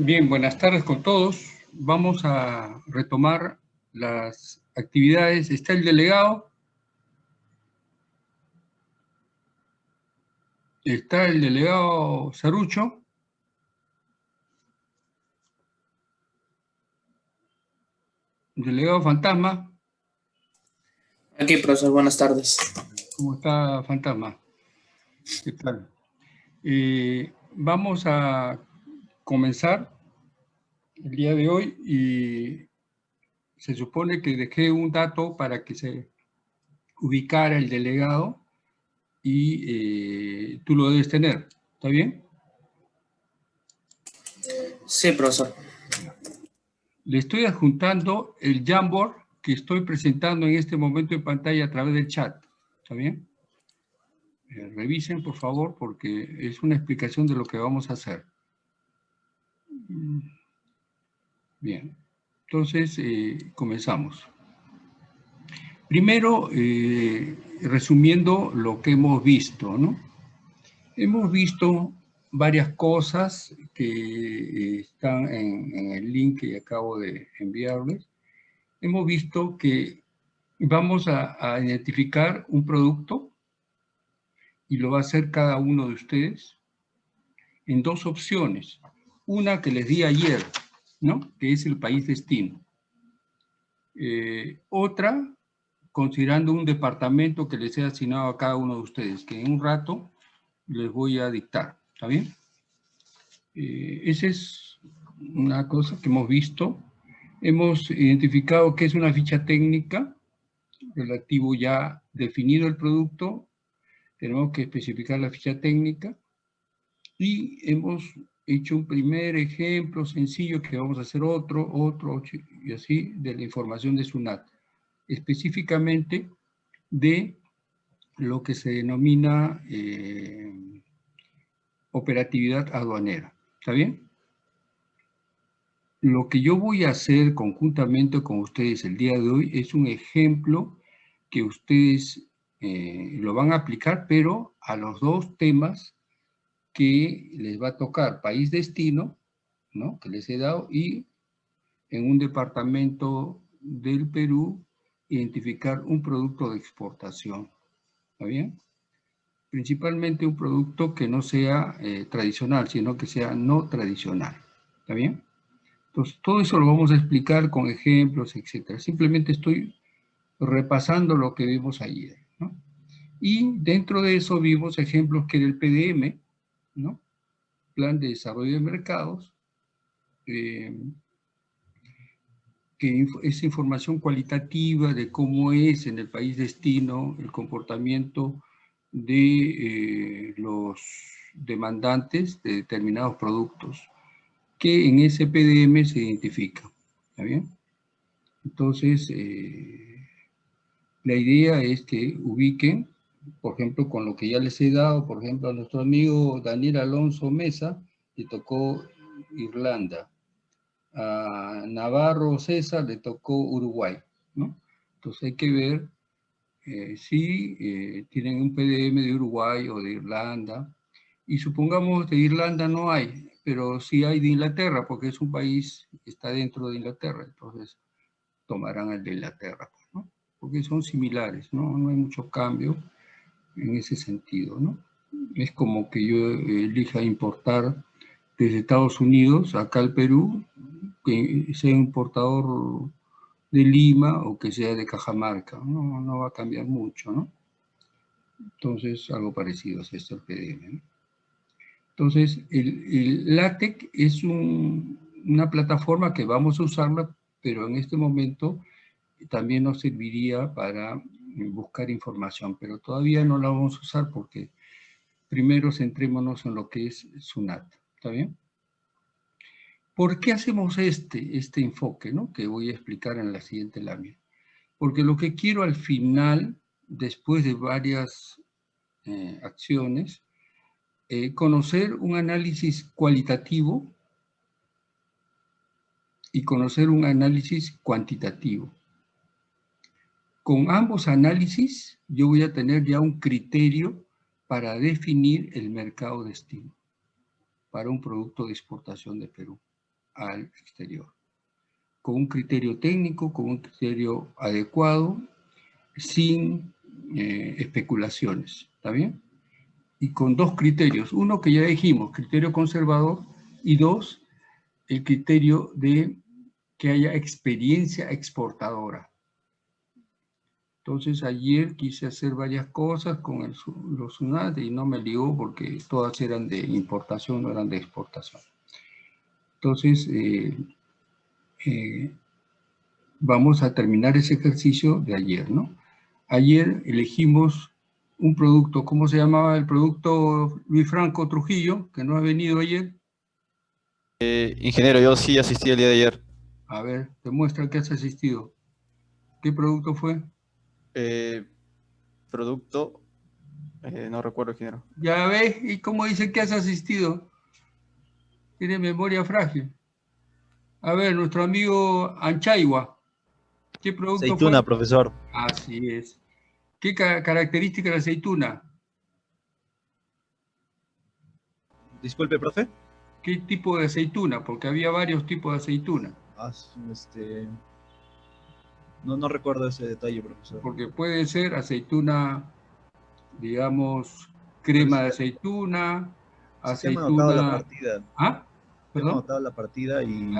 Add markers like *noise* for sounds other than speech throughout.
Bien, buenas tardes con todos. Vamos a retomar las actividades. Está el delegado. Está el delegado Sarucho. Delegado Fantasma. Aquí, profesor, buenas tardes. ¿Cómo está Fantasma? ¿Qué tal? Eh, vamos a comenzar el día de hoy y se supone que dejé un dato para que se ubicara el delegado y eh, tú lo debes tener. ¿Está bien? Sí, profesor. Le estoy adjuntando el Jamboard que estoy presentando en este momento en pantalla a través del chat. ¿Está bien? Eh, revisen, por favor, porque es una explicación de lo que vamos a hacer. Bien, entonces eh, comenzamos. Primero, eh, resumiendo lo que hemos visto, ¿no? Hemos visto varias cosas que eh, están en, el link que acabo de enviarles. Hemos visto que vamos a, a identificar un producto y lo va a hacer cada uno de ustedes en dos opciones. Una que les di ayer, ¿no? que es el país destino. Eh, otra, considerando un departamento que les he asignado a cada uno de ustedes, que en un rato les voy a dictar. ¿Está bien? Eh, esa es una cosa que hemos visto. Hemos identificado que es una ficha técnica relativo ya definido el producto. Tenemos que especificar la ficha técnica. Y hemos hecho un primer ejemplo sencillo que vamos a hacer otro, otro, y así, de la información de SUNAT. Específicamente de lo que se denomina eh, operatividad aduanera. ¿Está bien? Lo que yo voy a hacer conjuntamente con ustedes el día de hoy es un ejemplo que ustedes eh, lo van a aplicar, pero a los dos temas que les va a tocar país destino, ¿no? que les he dado, y en un departamento del Perú, identificar un producto de exportación. ¿Está bien? Principalmente un producto que no sea eh, tradicional, sino que sea no tradicional. ¿Está bien? Entonces, todo eso lo vamos a explicar con ejemplos, etc. Simplemente estoy repasando lo que vimos ayer. ¿no? Y dentro de eso vimos ejemplos que del PDM, ¿no? Plan de Desarrollo de Mercados, eh, que es información cualitativa de cómo es en el país destino el comportamiento de eh, los demandantes de determinados productos que en ese PDM se identifica. ¿Está bien? Entonces, eh, la idea es que ubiquen por ejemplo, con lo que ya les he dado, por ejemplo, a nuestro amigo Daniel Alonso Mesa, le tocó Irlanda. A Navarro César le tocó Uruguay, ¿no? Entonces hay que ver eh, si eh, tienen un PDM de Uruguay o de Irlanda. Y supongamos de Irlanda no hay, pero sí hay de Inglaterra, porque es un país que está dentro de Inglaterra. Entonces tomarán el de Inglaterra, ¿no? Porque son similares, ¿no? No hay mucho cambio en ese sentido, ¿no? Es como que yo elija importar desde Estados Unidos acá al Perú, que sea importador de Lima o que sea de Cajamarca, no, no va a cambiar mucho, ¿no? Entonces, algo parecido es esto el PDM. Entonces, el, LaTeX es una plataforma que vamos a usarla, pero en este momento también nos serviría para buscar información, pero todavía no la vamos a usar porque primero centrémonos en lo que es SUNAT, ¿está bien? ¿Por qué hacemos este, este enfoque, ¿no? que voy a explicar en la siguiente lámina? Porque lo que quiero al final, después de varias eh, acciones, eh, conocer un análisis cualitativo y conocer un análisis cuantitativo. Con ambos análisis, yo voy a tener ya un criterio para definir el mercado destino para un producto de exportación de Perú. al exterior, con un criterio técnico, con un criterio adecuado, sin eh, especulaciones, ¿está bien? Y con dos criterios, uno que ya dijimos, criterio conservador, y dos, el criterio de que haya experiencia exportadora. Entonces ayer quise hacer varias cosas con el, los SUNAT y no me ligó porque todas eran de importación, no eran de exportación. Entonces, eh, eh, vamos a terminar ese ejercicio de ayer, ¿no? Ayer elegimos un producto, ¿cómo se llamaba el producto Luis Franco Trujillo, que no ha venido ayer? Eh, ingeniero, yo sí asistí el día de ayer. A ver, demuestra que has asistido. ¿Qué producto fue? Eh, producto, eh, no recuerdo, ingeniero. Ya ves, ¿y cómo dice que has asistido? Tiene memoria frágil. A ver, nuestro amigo Anchaigua. ¿Qué producto Aceituna, profesor. Así es. ¿Qué característica de la aceituna? Disculpe, profe. ¿Qué tipo de aceituna? Porque había varios tipos de aceituna. Ah, este... No, no recuerdo ese detalle, profesor. Porque puede ser aceituna, digamos, crema de aceituna, aceituna... la partida. ¿Ah? ¿Perdón? la partida y...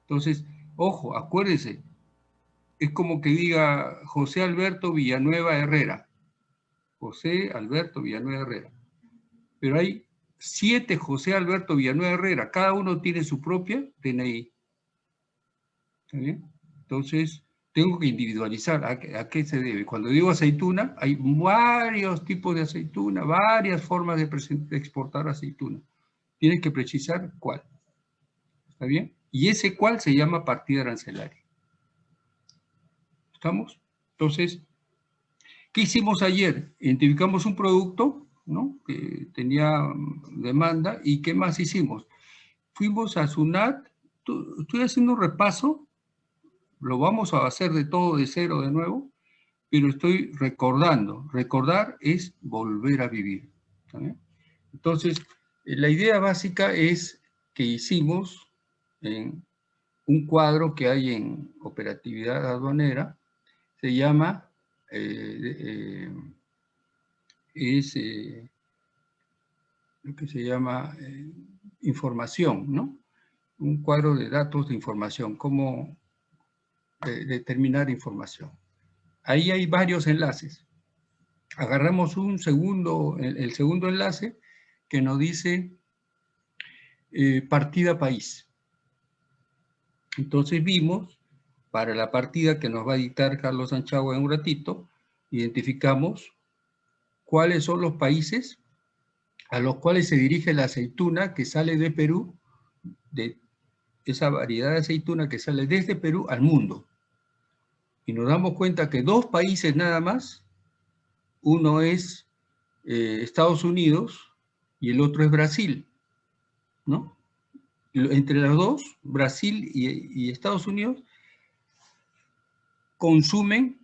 Entonces, ojo, acuérdense, es como que diga José Alberto Villanueva Herrera. José Alberto Villanueva Herrera. Pero hay siete José Alberto Villanueva Herrera. Cada uno tiene su propia DNI. ¿Está bien? Entonces, tengo que individualizar a, qué se debe. Cuando digo aceituna, hay varios tipos de aceituna, varias formas de, exportar aceituna. Tienes que precisar cuál. ¿Está bien? Y ese cuál se llama partida arancelaria. ¿Estamos? Entonces, ¿qué hicimos ayer? Identificamos un producto ¿no? que tenía demanda y ¿qué más hicimos? Fuimos a SUNAT, estoy haciendo un repaso, lo vamos a hacer de todo de cero de nuevo, pero estoy recordando. Recordar es volver a vivir. Entonces, la idea básica es que hicimos en un cuadro que hay en operatividad aduanera, se llama, eh, eh, es eh, lo que se llama información, ¿no? Un cuadro de datos de información, cómo determinar información. Ahí hay varios enlaces. Agarramos un segundo, el, segundo enlace que nos dice partida país. Entonces vimos para la partida que nos va a dictar Carlos Sanchagua en un ratito, identificamos cuáles son los países a los cuales se dirige la aceituna que sale de Perú, de esa variedad de aceituna que sale desde Perú al mundo. Y nos damos cuenta que dos países nada más, uno es eh, Estados Unidos y el otro es Brasil, ¿no? Entre los dos, Brasil y Estados Unidos, consumen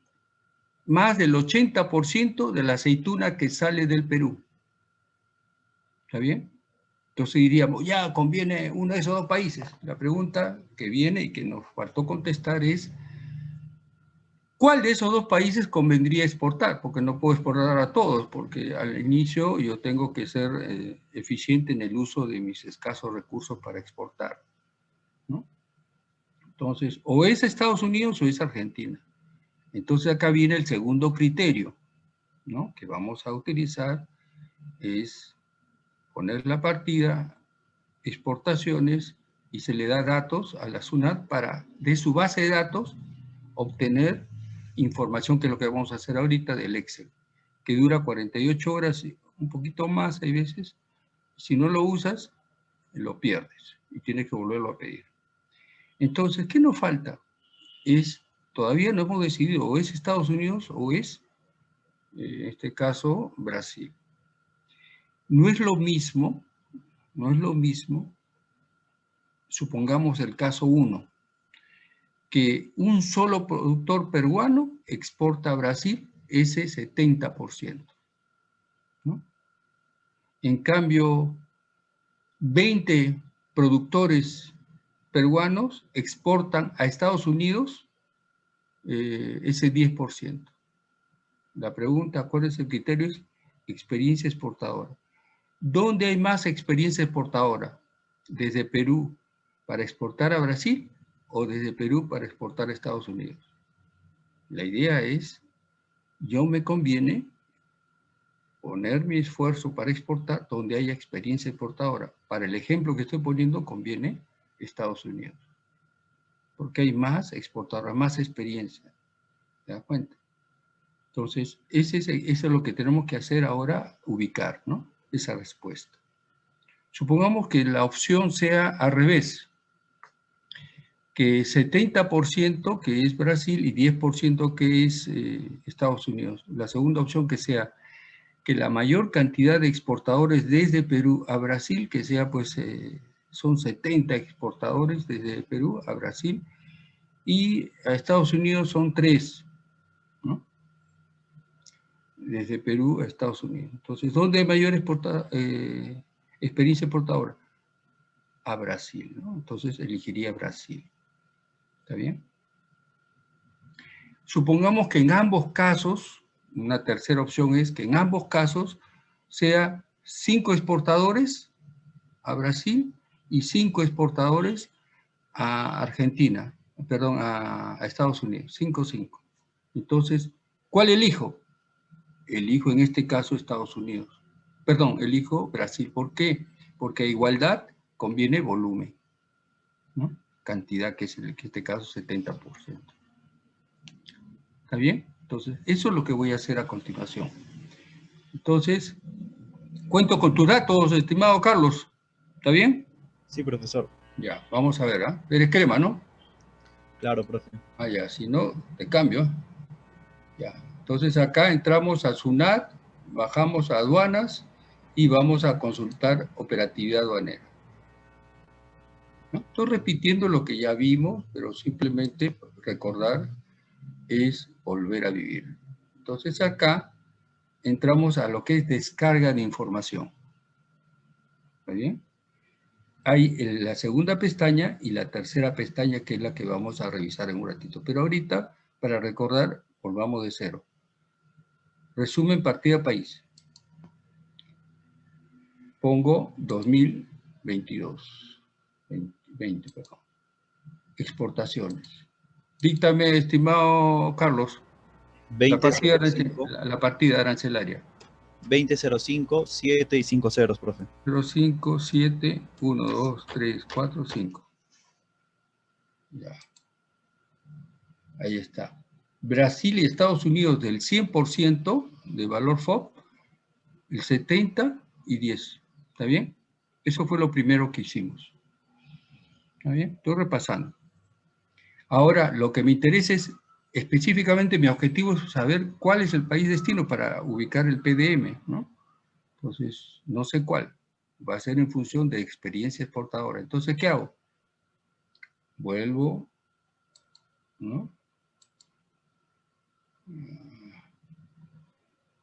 más del 80% de la aceituna que sale del Perú. ¿Está bien? Entonces diríamos, ya conviene uno de esos dos países. La pregunta que viene y que nos faltó contestar es, ¿cuál de esos dos países convendría exportar? Porque no puedo exportar a todos, porque al inicio yo tengo que ser eh, eficiente en el uso de mis escasos recursos para exportar. ¿no? Entonces, o es Estados Unidos o es Argentina. Entonces acá viene el segundo criterio, ¿no? Que vamos a utilizar, es poner la partida, exportaciones, y se le da datos a la SUNAT para, de su base de datos, obtener información, que es lo que vamos a hacer ahorita del Excel, que dura 48 horas, un poquito más hay veces. Si no lo usas, lo pierdes y tienes que volverlo a pedir. Entonces, ¿qué nos falta? Es, todavía no hemos decidido, o es Estados Unidos o es, eh, en este caso, Brasil. No es lo mismo, no es lo mismo, supongamos el caso 1, que un solo productor peruano exporta a Brasil ese 70%. ¿no? En cambio, 20 productores peruanos exportan a Estados Unidos eh, ese 10%. La pregunta, ¿cuál es el criterio? Es experiencia exportadora. ¿Dónde hay más experiencia exportadora? ¿Desde Perú para exportar a Brasil o desde Perú para exportar a Estados Unidos? La idea es, yo me conviene poner mi esfuerzo para exportar donde haya experiencia exportadora. Para el ejemplo que estoy poniendo, conviene Estados Unidos. Porque hay más exportadora, más experiencia. ¿Te das cuenta? Entonces, ese es, eso es lo que tenemos que hacer ahora, ubicar, ¿no? Esa respuesta. Supongamos que la opción sea al revés, que 70% que es Brasil y 10% que es eh, Estados Unidos. La segunda opción que sea que la mayor cantidad de exportadores desde Perú a Brasil, que sea pues, eh, son 70 exportadores desde Perú a Brasil, y a Estados Unidos son 3, ¿no? Desde Perú a Estados Unidos. Entonces, ¿dónde hay mayor eh, experiencia exportadora? A Brasil, ¿no? Entonces elegiría Brasil. ¿Está bien? Supongamos que en ambos casos una tercera opción es que en ambos casos sea cinco exportadores a Brasil y cinco exportadores a Argentina, perdón, a, Estados Unidos, cinco, cinco. Entonces, ¿cuál elijo? Elijo en este caso Estados Unidos. Perdón, elijo Brasil. ¿Por qué? Porque a igualdad conviene volumen, ¿no? Cantidad que es en este caso 70%. ¿Está bien? Entonces, eso es lo que voy a hacer a continuación. Entonces, cuento con tus datos, estimado Carlos. ¿Está bien? Sí, profesor. Ya, vamos a ver, ¿ah? Eres crema, ¿no? Claro, profe. Ah, ya, si no, te cambio. Ya, entonces acá entramos a SUNAT, bajamos a aduanas y vamos a consultar operatividad aduanera. ¿No? Estoy repitiendo lo que ya vimos, pero simplemente recordar es volver a vivir. Entonces acá entramos a lo que es descarga de información. ¿Está bien? Hay la segunda pestaña y la tercera pestaña que es la que vamos a revisar en un ratito. Pero ahorita, para recordar, volvamos de cero. Resumen partida país. Pongo 2022. 20, perdón. Exportaciones. Díctame, estimado Carlos. la, partida, la partida arancelaria. 2005, 7 y 5 ceros, profe. 05, 7, 1, 2, 3, 4, 5. Ya. Ahí está. Brasil y Estados Unidos del 100% de valor FOB, el 70 y 10. ¿Está bien? Eso fue lo primero que hicimos. ¿Está bien? Estoy repasando. Ahora, lo que me interesa es, específicamente mi objetivo es saber cuál es el país destino para ubicar el PDM, ¿no? Entonces, no sé cuál. Va a ser en función de experiencia exportadora. Entonces, ¿qué hago? Vuelvo, ¿no?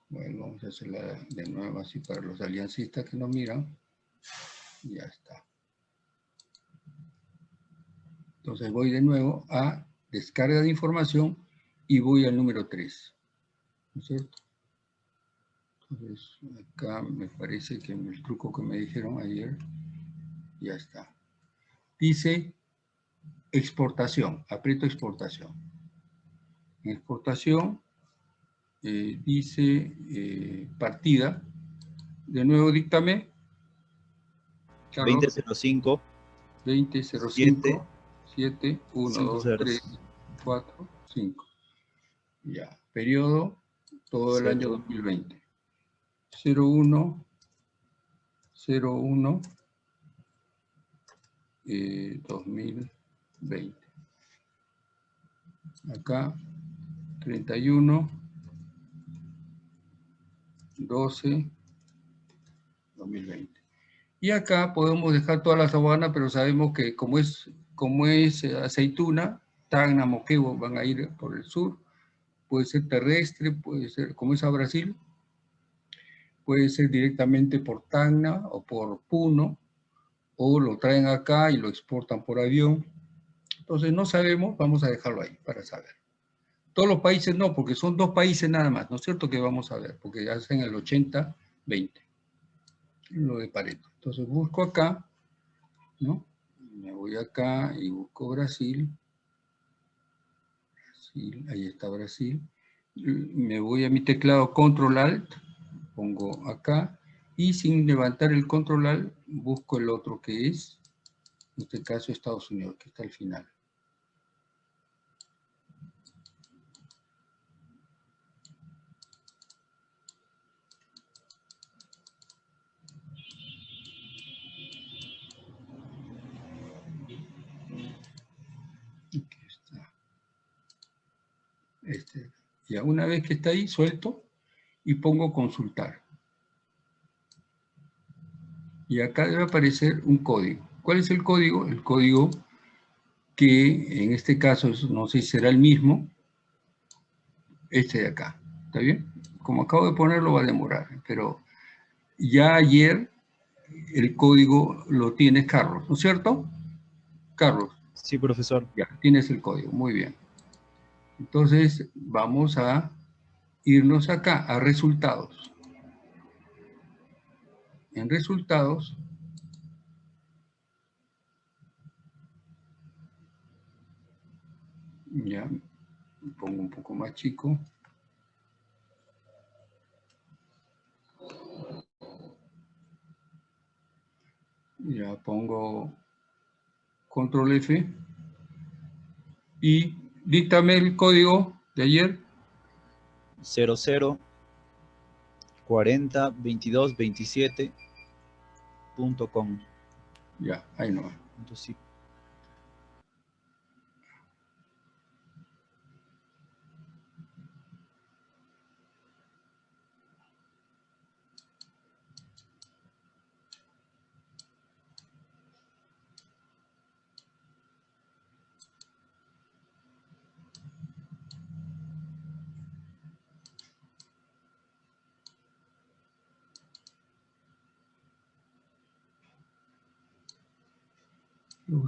Bueno, vamos a hacerla de nuevo así para los aliancistas que nos miran. Ya está. Entonces voy de nuevo a descarga de información y voy al número 3. ¿No es cierto? Entonces acá me parece que el truco que me dijeron ayer ya está. Dice exportación, aprieto exportación. En exportación eh, dice eh, partida. De nuevo díctame. 2005. 2005. 7, 1, 2, 3, 4, 5. Ya, periodo todo el año 2020. 01, 01, eh, 2020. Acá, 31, 12, 2020. Y acá podemos dejar todas las aduanas, pero sabemos que como es como es eh, aceituna, Tacna, Moquegua van a ir por el sur, puede ser terrestre, puede ser, como es a Brasil, puede ser directamente por Tacna o por Puno, o lo traen acá y lo exportan por avión. Entonces no sabemos, vamos a dejarlo ahí para saber. Todos los países no, porque son dos países nada más, ¿no es cierto? Que vamos a ver, porque hacen el 80-20, lo de Pareto. Entonces busco acá, ¿no? Me voy acá y busco Brasil. Brasil, ahí está Brasil. Me voy a mi teclado Control Alt, pongo acá, y sin levantar el Control Alt, busco el otro que es, en este caso Estados Unidos, que está al final. Este, ya una vez que está ahí, suelto y pongo consultar. Y acá debe aparecer un código. ¿Cuál es el código? El código que en este caso, no sé si será el mismo, este de acá. ¿Está bien? Como acabo de ponerlo va a demorar, pero ya ayer el código lo tiene Carlos, ¿no es cierto? Carlos. Sí, profesor. Ya, tienes el código, muy bien. Entonces, vamos a irnos acá, a resultados. En resultados, ya, pongo un poco más chico. Ya pongo control F y díctame el código de ayer. 00 40 22 27 punto com. Ya, ahí no. Entonces, Lo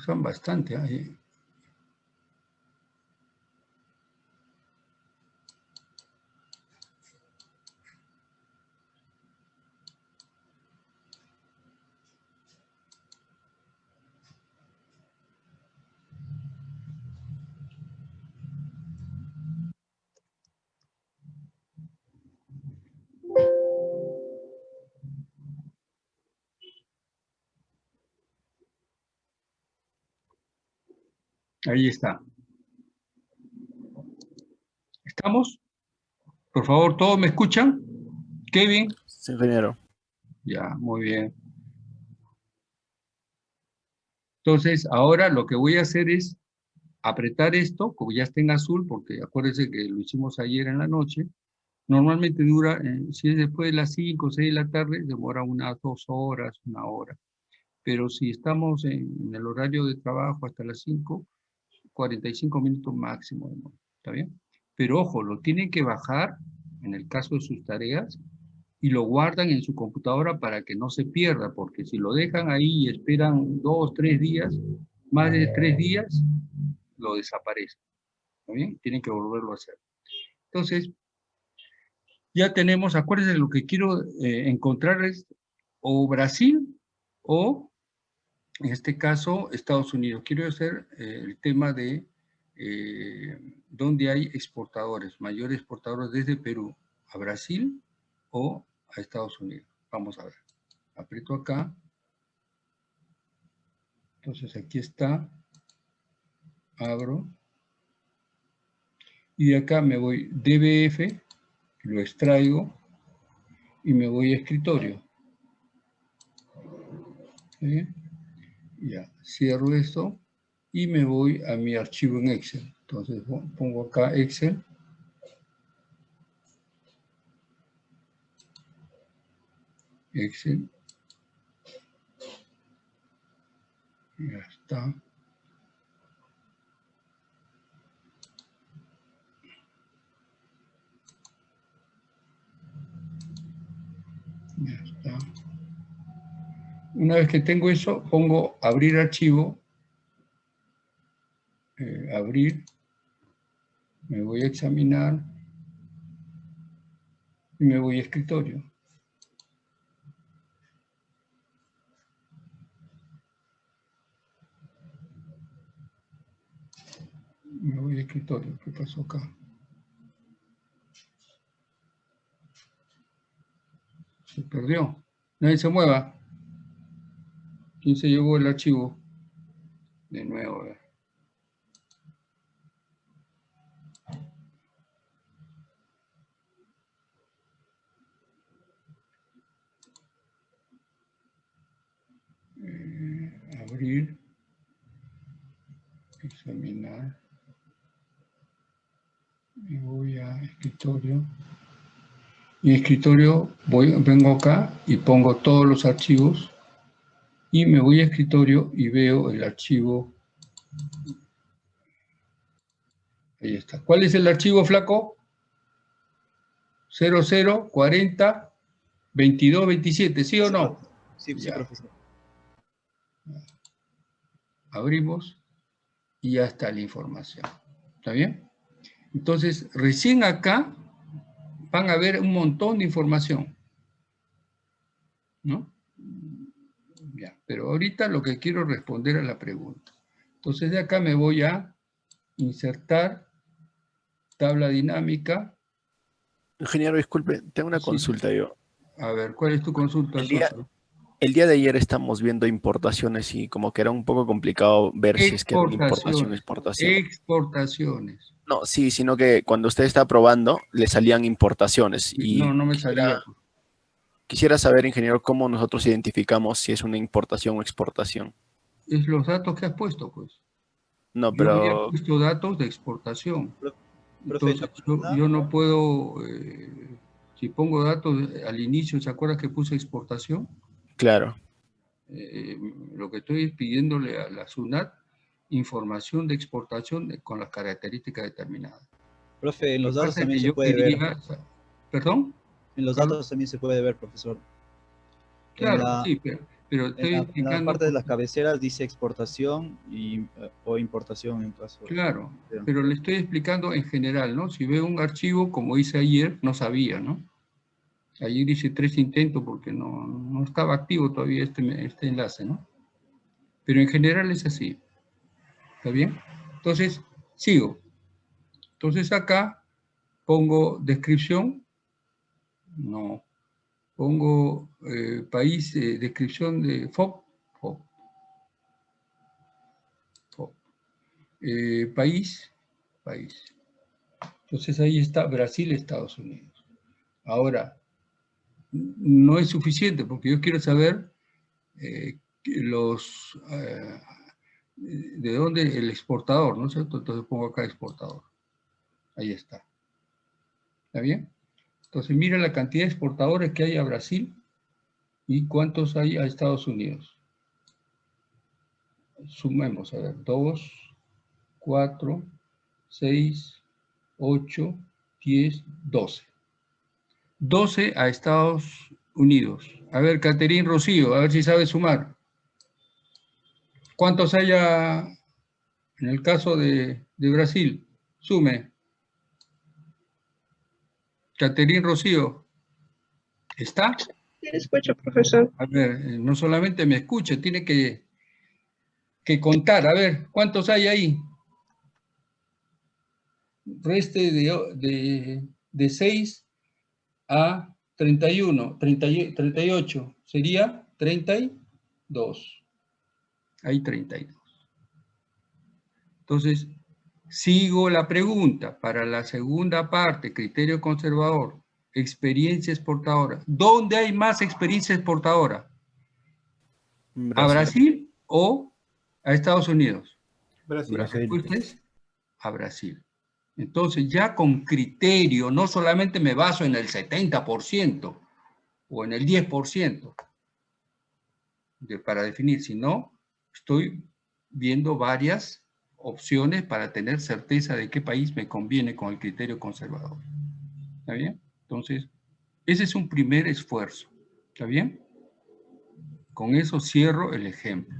usan bastante ahí. Ahí está. ¿Estamos? Por favor, ¿todos me escuchan? Kevin. Sí, ingeniero. Ya, muy bien. Entonces, ahora lo que voy a hacer es apretar esto, como ya está en azul, porque acuérdense que lo hicimos ayer en la noche. Normalmente dura, eh, si es después de las 5 o 6 de la tarde, demora unas dos horas, una hora. Pero si estamos en, en el horario de trabajo hasta las 5, 45 minutos máximo. ¿Está bien? Pero ojo, lo tienen que bajar, en el caso de sus tareas, y lo guardan en su computadora para que no se pierda, porque si lo dejan ahí y esperan dos, tres días, más de tres días, lo desaparece. ¿Está bien? Tienen que volverlo a hacer. Entonces, ya tenemos, acuérdense, lo que quiero eh, encontrar es o Brasil o en este caso, Estados Unidos. Quiero hacer eh, el tema de eh, dónde hay exportadores, mayores exportadores desde Perú a Brasil o a Estados Unidos. Vamos a ver. Aprieto acá. Entonces aquí está. Abro. Y de acá me voy DBF, lo extraigo y me voy a escritorio. ¿Sí? Ya, cierro esto y me voy a mi archivo en Excel. Entonces pongo acá Excel. Excel. Ya está. Ya está. Una vez que tengo eso, pongo abrir archivo, eh, abrir, me voy a examinar y me voy a escritorio. Me voy a escritorio, ¿qué pasó acá? Se perdió. Nadie se mueva. ¿Quién se llevó el archivo? De nuevo, a ver. Eh, abrir. Examinar. Y voy a escritorio. En escritorio voy, vengo acá y pongo todos los archivos y me voy a escritorio y veo el archivo. Ahí está. ¿Cuál es el archivo, flaco? 00 40 22 27, ¿sí o no? Sí, sí, Ya. profesor. Abrimos y ya está la información. ¿Está bien? Entonces, recién acá van a ver un montón de información. ¿No? Ya, pero ahorita lo que quiero responder a la pregunta. Entonces de acá me voy a insertar tabla dinámica. Ingeniero, disculpe, tengo una Sí. consulta yo. A ver, ¿cuál es tu consulta? El día-? El día de ayer estamos viendo importaciones y como que era un poco complicado ver si es que era importación exportación. Exportaciones. No, sí, sino que cuando usted está probando le salían importaciones y no, no me salía. Quisiera saber, ingeniero, cómo nosotros identificamos si es una importación o exportación. Es los datos que has puesto, pues. No, Yo había pero puesto datos de exportación. Entonces, yo, yo no puedo, eh, si pongo datos al inicio, ¿se acuerda que puse exportación? claro, Eh, lo que estoy es pidiéndole a la SUNAT información de exportación con las características determinadas. Profe, en los datos también se yo puede ver. ¿Perdón? En los datos también se puede ver, profesor. En Claro, la- sí, pero, pero En estoy la, en la parte de las cabeceras dice exportación y, eh, o importación en caso. Claro, pero le estoy explicando en general, ¿no? Si veo un archivo, como hice ayer, no sabía, ¿no? Ayer hice tres intentos porque no, no estaba activo todavía este, este enlace, ¿no? Pero en general es así. ¿Está bien? Entonces, sigo. Entonces acá pongo descripción. No. Pongo eh, país, eh, descripción de FOB. FOB. FOB. Eh, país, país. Entonces ahí está Brasil, Estados Unidos. Ahora, no es suficiente porque yo quiero saber los, de dónde el exportador, ¿no es cierto? Entonces pongo acá exportador. Ahí está. ¿Está bien? Entonces mira la cantidad de exportadores que hay a Brasil y cuántos hay a Estados Unidos. Sumemos, a ver, 2, 4, 6, 8, 10, 12. 12 a Estados Unidos. A ver, Caterín Rocío, a ver si sabe sumar. ¿Cuántos hay a- en el caso de, de Brasil? Sume. Caterín Rocío. ¿Está? Sí, escucho, profesor. A ver, eh, no solamente me escuche, tiene que, que contar. A ver, ¿cuántos hay ahí? Reste de, de, de 6 a 31, 30 y- 38. Sería 32. Hay 32. Entonces, sigo la pregunta para la segunda parte, criterio conservador, experiencia exportadora. ¿Dónde hay más experiencia exportadora? ¿A Brasil o a Estados Unidos? Respuesta es a Brasil. Entonces, ya con criterio, no solamente me baso en el 70% o en el 10% de- para definir, sino estoy viendo varias opciones para tener certeza de qué país me conviene con el criterio conservador. ¿Está bien? Entonces, ese es un primer esfuerzo. ¿Está bien? Con eso cierro el ejemplo.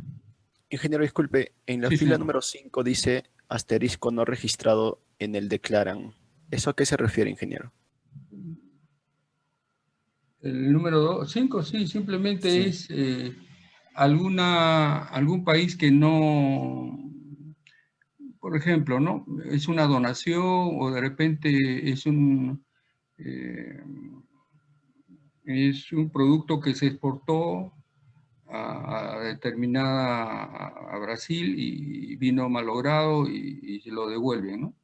Ingeniero, disculpe, en la Sí, fila señor. número 5 dice asterisco no registrado en el declaran. ¿Eso a qué se refiere, ingeniero? El número 5, sí, simplemente Sí. es eh, alguna, algún país que no, por ejemplo, ¿no? Es una donación o de repente es un, eh, es un producto que se exportó a, a determinada, a, a Brasil y vino malogrado y, y se lo devuelven, ¿no?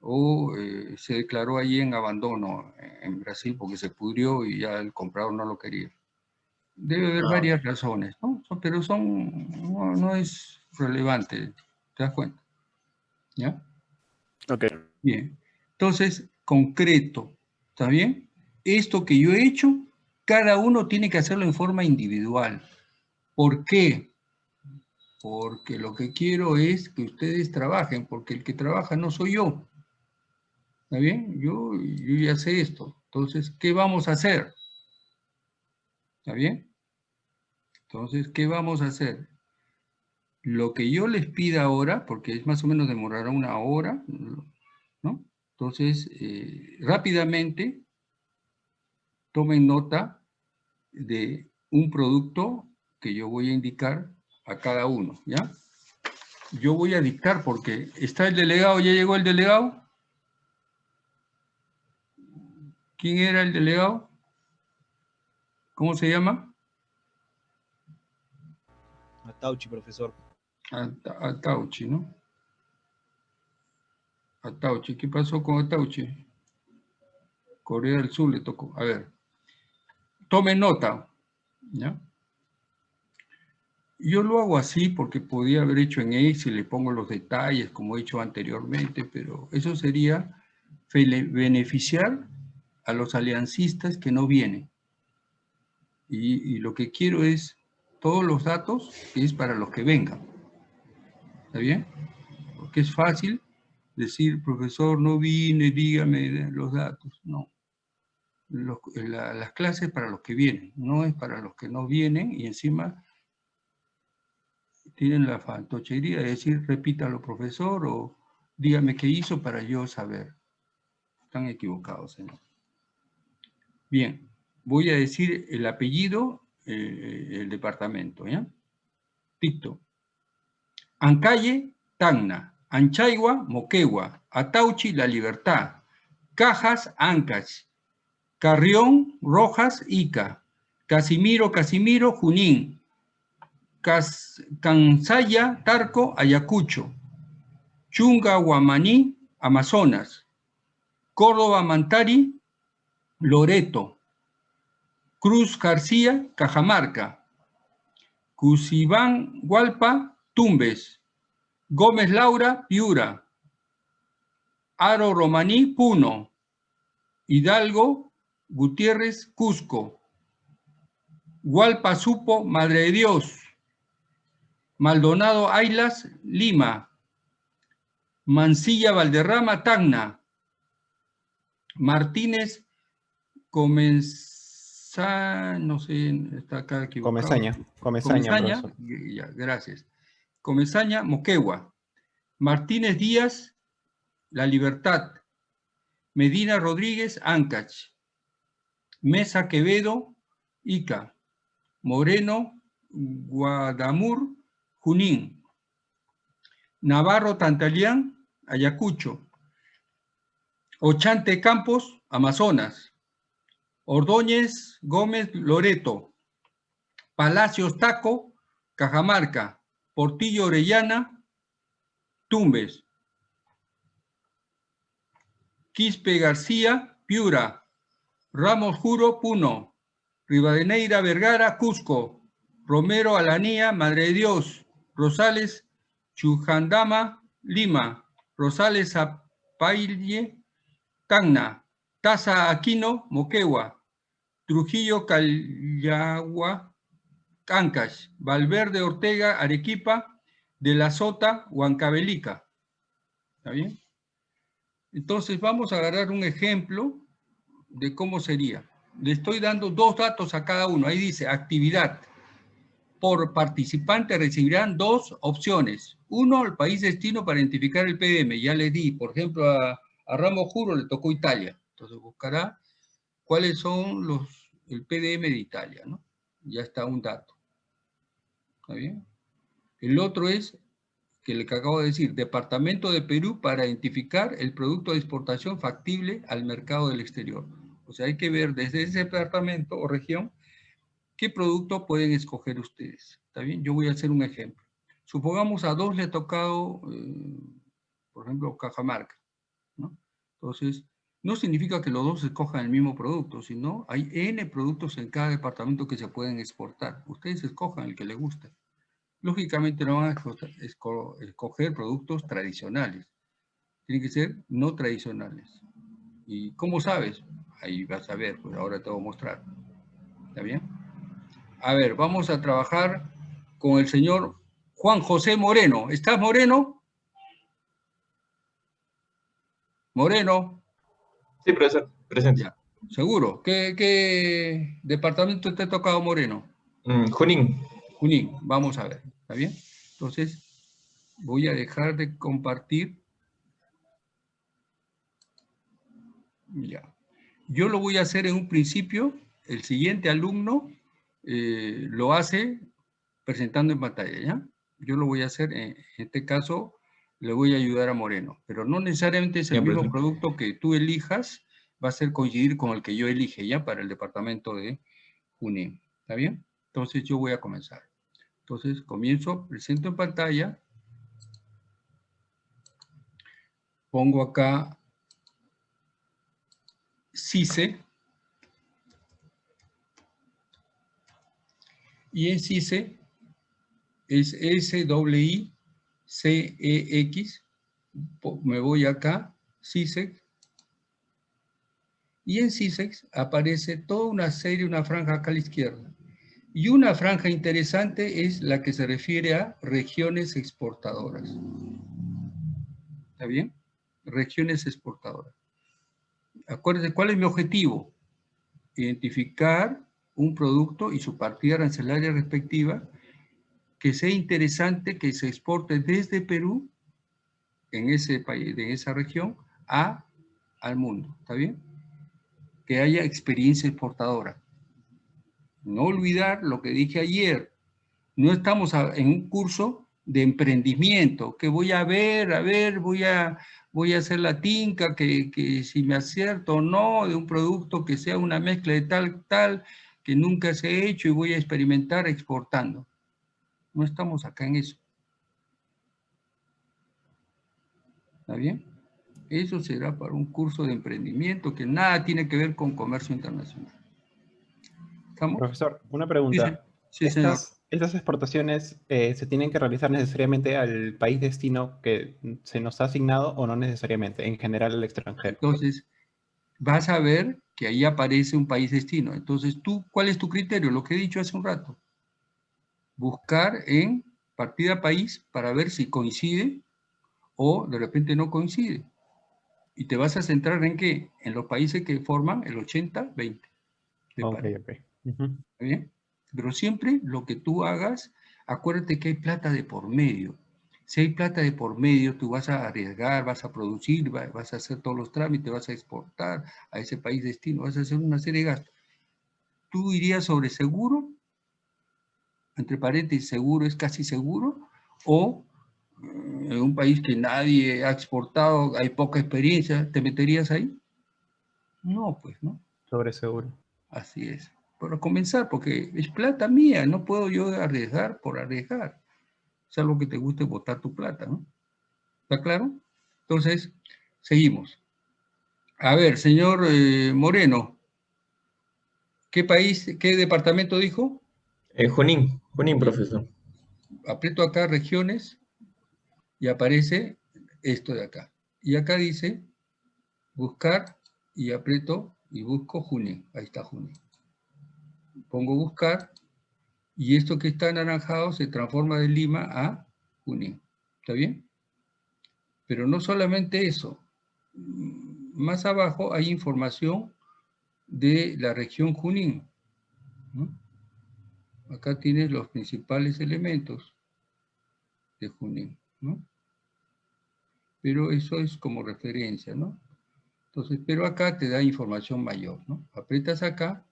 o eh, se declaró allí en abandono en- en Brasil porque se pudrió y ya el comprador no lo quería. Debe haber varias razones, ¿no? Pero son, no, no es relevante, ¿te das cuenta? ¿Ya? Ok. Bien. Entonces, concreto, ¿está bien? Esto que yo he hecho, cada uno tiene que hacerlo en forma individual. ¿Por qué? Porque lo que quiero es que ustedes trabajen, porque el que trabaja no soy yo. ¿Está bien? Yo, yo ya sé esto. Entonces, ¿qué vamos a hacer? ¿Está bien? Entonces, ¿qué vamos a hacer? Lo que yo les pida ahora, porque es más o menos demorará una hora, ¿no? Entonces, eh, rápidamente, tomen nota de un producto que yo voy a indicar a cada uno, ¿ya? Yo voy a dictar porque está el delegado, ¿ya llegó el delegado? ¿Quién era el delegado? ¿Cómo se llama? Atauchi, profesor. Ata- Atauchi, ¿no? Atauchi, ¿qué pasó con Atauchi? Corea del Sur le tocó. A ver, tomen nota, ¿ya? Yo lo hago así porque podía haber hecho en Excel, le pongo los detalles como he hecho anteriormente, pero eso sería beneficiar a los aliancistas que no vienen. Y, y lo que quiero es todos los datos es para los que vengan. ¿Está bien? Porque es fácil decir, profesor, no vine, dígame los datos. No. La- las clases para los que vienen, no es para los que no vienen y encima tienen la fantochería de decir, repítalo, profesor, o dígame qué hizo para yo saber. Están equivocados, señor. Bien, voy a decir el apellido, eh, el departamento, ¿ya? Dicto. Ancalle, Tacna. Anchaigua, Moquegua. Atauchi, La Libertad. Cajas, Ancash. Carrión, Rojas, Ica. Casimiro, Casimiro, Junín. Cansaya, Tarco, Ayacucho. Chunga, Guamaní, Amazonas. Córdoba, Mantari, Loreto. Cruz García, Cajamarca. Cusibán, Hualpa, Tumbes. Gómez Laura, Piura. Aro Romaní, Puno. Hidalgo, Gutiérrez, Cusco. Hualpa Supo, Madre de Dios. Maldonado Ailas, Lima. Mansilla Valderrama, Tacna. Martínez Comenza, no sé, está acá equivocado. Comezaña, Comezaña, Comezaña, ya, gracias. Comezaña, Moquegua. Martínez Díaz, La Libertad. Medina Rodríguez, Ancach. Mesa Quevedo, Ica. Moreno, Guadamur, Junín. Navarro Tantalián, Ayacucho. Ochante Campos, Amazonas. Ordóñez Gómez Loreto. Palacios Taco, Cajamarca. Portillo Orellana, Tumbes. Quispe García, Piura. Ramos Juro, Puno. Rivadeneira Vergara, Cusco. Romero Alanía, Madre de Dios. Rosales Chujandama, Lima. Rosales Zapaille, Tacna. Taza Aquino, Moquegua. Trujillo Callagua, Ancash. Valverde Ortega, Arequipa. De la Sota, Huancavelica. ¿Está bien? Entonces vamos a agarrar un ejemplo de cómo sería. Le estoy dando dos datos a cada uno. Ahí dice actividad. por participante recibirán dos opciones. Uno, el país destino para identificar el PDM. Ya le di, por ejemplo, a, a Ramos Juro le tocó Italia. Entonces buscará cuáles son los, el PDM de Italia, ¿no? Ya está un dato. ¿Está bien? El otro es, que le acabo de decir, Departamento de Perú para identificar el producto de exportación factible al mercado del exterior. O sea, hay que ver desde ese departamento o región qué producto pueden escoger ustedes. ¿Está bien? Yo voy a hacer un ejemplo. Supongamos a dos le ha tocado, eh, por ejemplo, Cajamarca. ¿no? Entonces, no significa que los dos escojan el mismo producto, sino hay N productos en cada departamento que se pueden exportar. Ustedes escojan el que les guste. Lógicamente no van a escoger productos tradicionales. Tienen que ser no tradicionales. ¿Y cómo sabes? Ahí vas a ver, pues ahora te voy a mostrar. ¿Está bien? A ver, vamos a trabajar con el señor Juan José Moreno. ¿Estás Moreno? Moreno. Sí, profesor, presente. Seguro. ¿Qué, departamento te ha tocado Moreno? Mm, Junín. Junín, vamos a ver. ¿Está bien? Entonces, voy a dejar de compartir. Ya. Yo lo voy a hacer en un principio. El siguiente alumno eh, lo hace presentando en pantalla, ¿ya? Yo lo voy a hacer, en este caso, le voy a ayudar a Moreno, pero no necesariamente es el mismo producto que tú elijas, va a ser coincidir con el que yo elige, ¿ya? Para el departamento de Junín, ¿está bien? Entonces yo voy a comenzar. Entonces comienzo, presento en pantalla, pongo acá CICE, y en CICE es S-I-C-E-X, me voy acá, CISEX, y en CISEX aparece toda una serie, una franja acá a la izquierda. Y una franja interesante es la que se refiere a regiones exportadoras. ¿Está bien? Regiones exportadoras. Acuérdense, ¿cuál es mi objetivo? Identificar un producto y su partida arancelaria respectiva que sea interesante que se exporte desde Perú, en ese país, de esa región, a, al mundo. ¿Está bien? Que haya experiencia exportadora. No olvidar lo que dije ayer. No estamos en un curso de emprendimiento, que voy a ver, a ver, voy a, voy a hacer la tinca, que, que si me acierto o no, de un producto que sea una mezcla de tal, tal, que nunca se ha hecho y voy a experimentar exportando. No estamos acá en eso. ¿Está bien? Eso será para un curso de emprendimiento que nada tiene que ver con comercio internacional. ¿Estamos? Profesor, una pregunta. Sí, estas, ¿Estas exportaciones eh, se tienen que realizar necesariamente al país destino que se nos ha asignado o no necesariamente, en general al extranjero? Entonces, vas a ver que ahí aparece un país destino. Entonces, tú, ¿cuál es tu criterio? Lo que he dicho hace un rato. Buscar en partida país para ver si coincide o de repente no coincide. Y te vas a centrar en qué? En los países que forman el 80-20. Ok, ok. bien? Pero siempre lo que tú hagas, acuérdate que hay plata de por medio. Si hay plata de por medio, tú vas a arriesgar, vas a producir, vas a hacer todos los trámites, vas a exportar a ese país destino, vas a hacer una serie de gastos. ¿Tú irías sobre seguro? Entre paréntesis, seguro es casi seguro. O mm, en un país que nadie ha exportado, hay poca experiencia, ¿te meterías ahí? No, pues, ¿no? Sobre seguro. Así es. Para comenzar, porque es plata mía, no puedo yo arriesgar por arriesgar es algo que te guste botar tu plata, ¿no? ¿Está claro? Entonces, seguimos. A ver, señor eh, Moreno, ¿qué país, qué departamento dijo? Eh, Junín, Junín, profesor. Aprieto acá regiones y aparece esto de acá. Y acá dice buscar y aprieto y busco Junín. Ahí está Junín. Pongo buscar y esto que está anaranjado se transforma de Lima a Junín. ¿Está bien? Pero no solamente eso. Más abajo hay información de la región Junín. Acá tienes los principales elementos de Junín, ¿no? Pero eso es como referencia, ¿no? Entonces, pero acá te da información mayor, ¿no? Aprietas acá.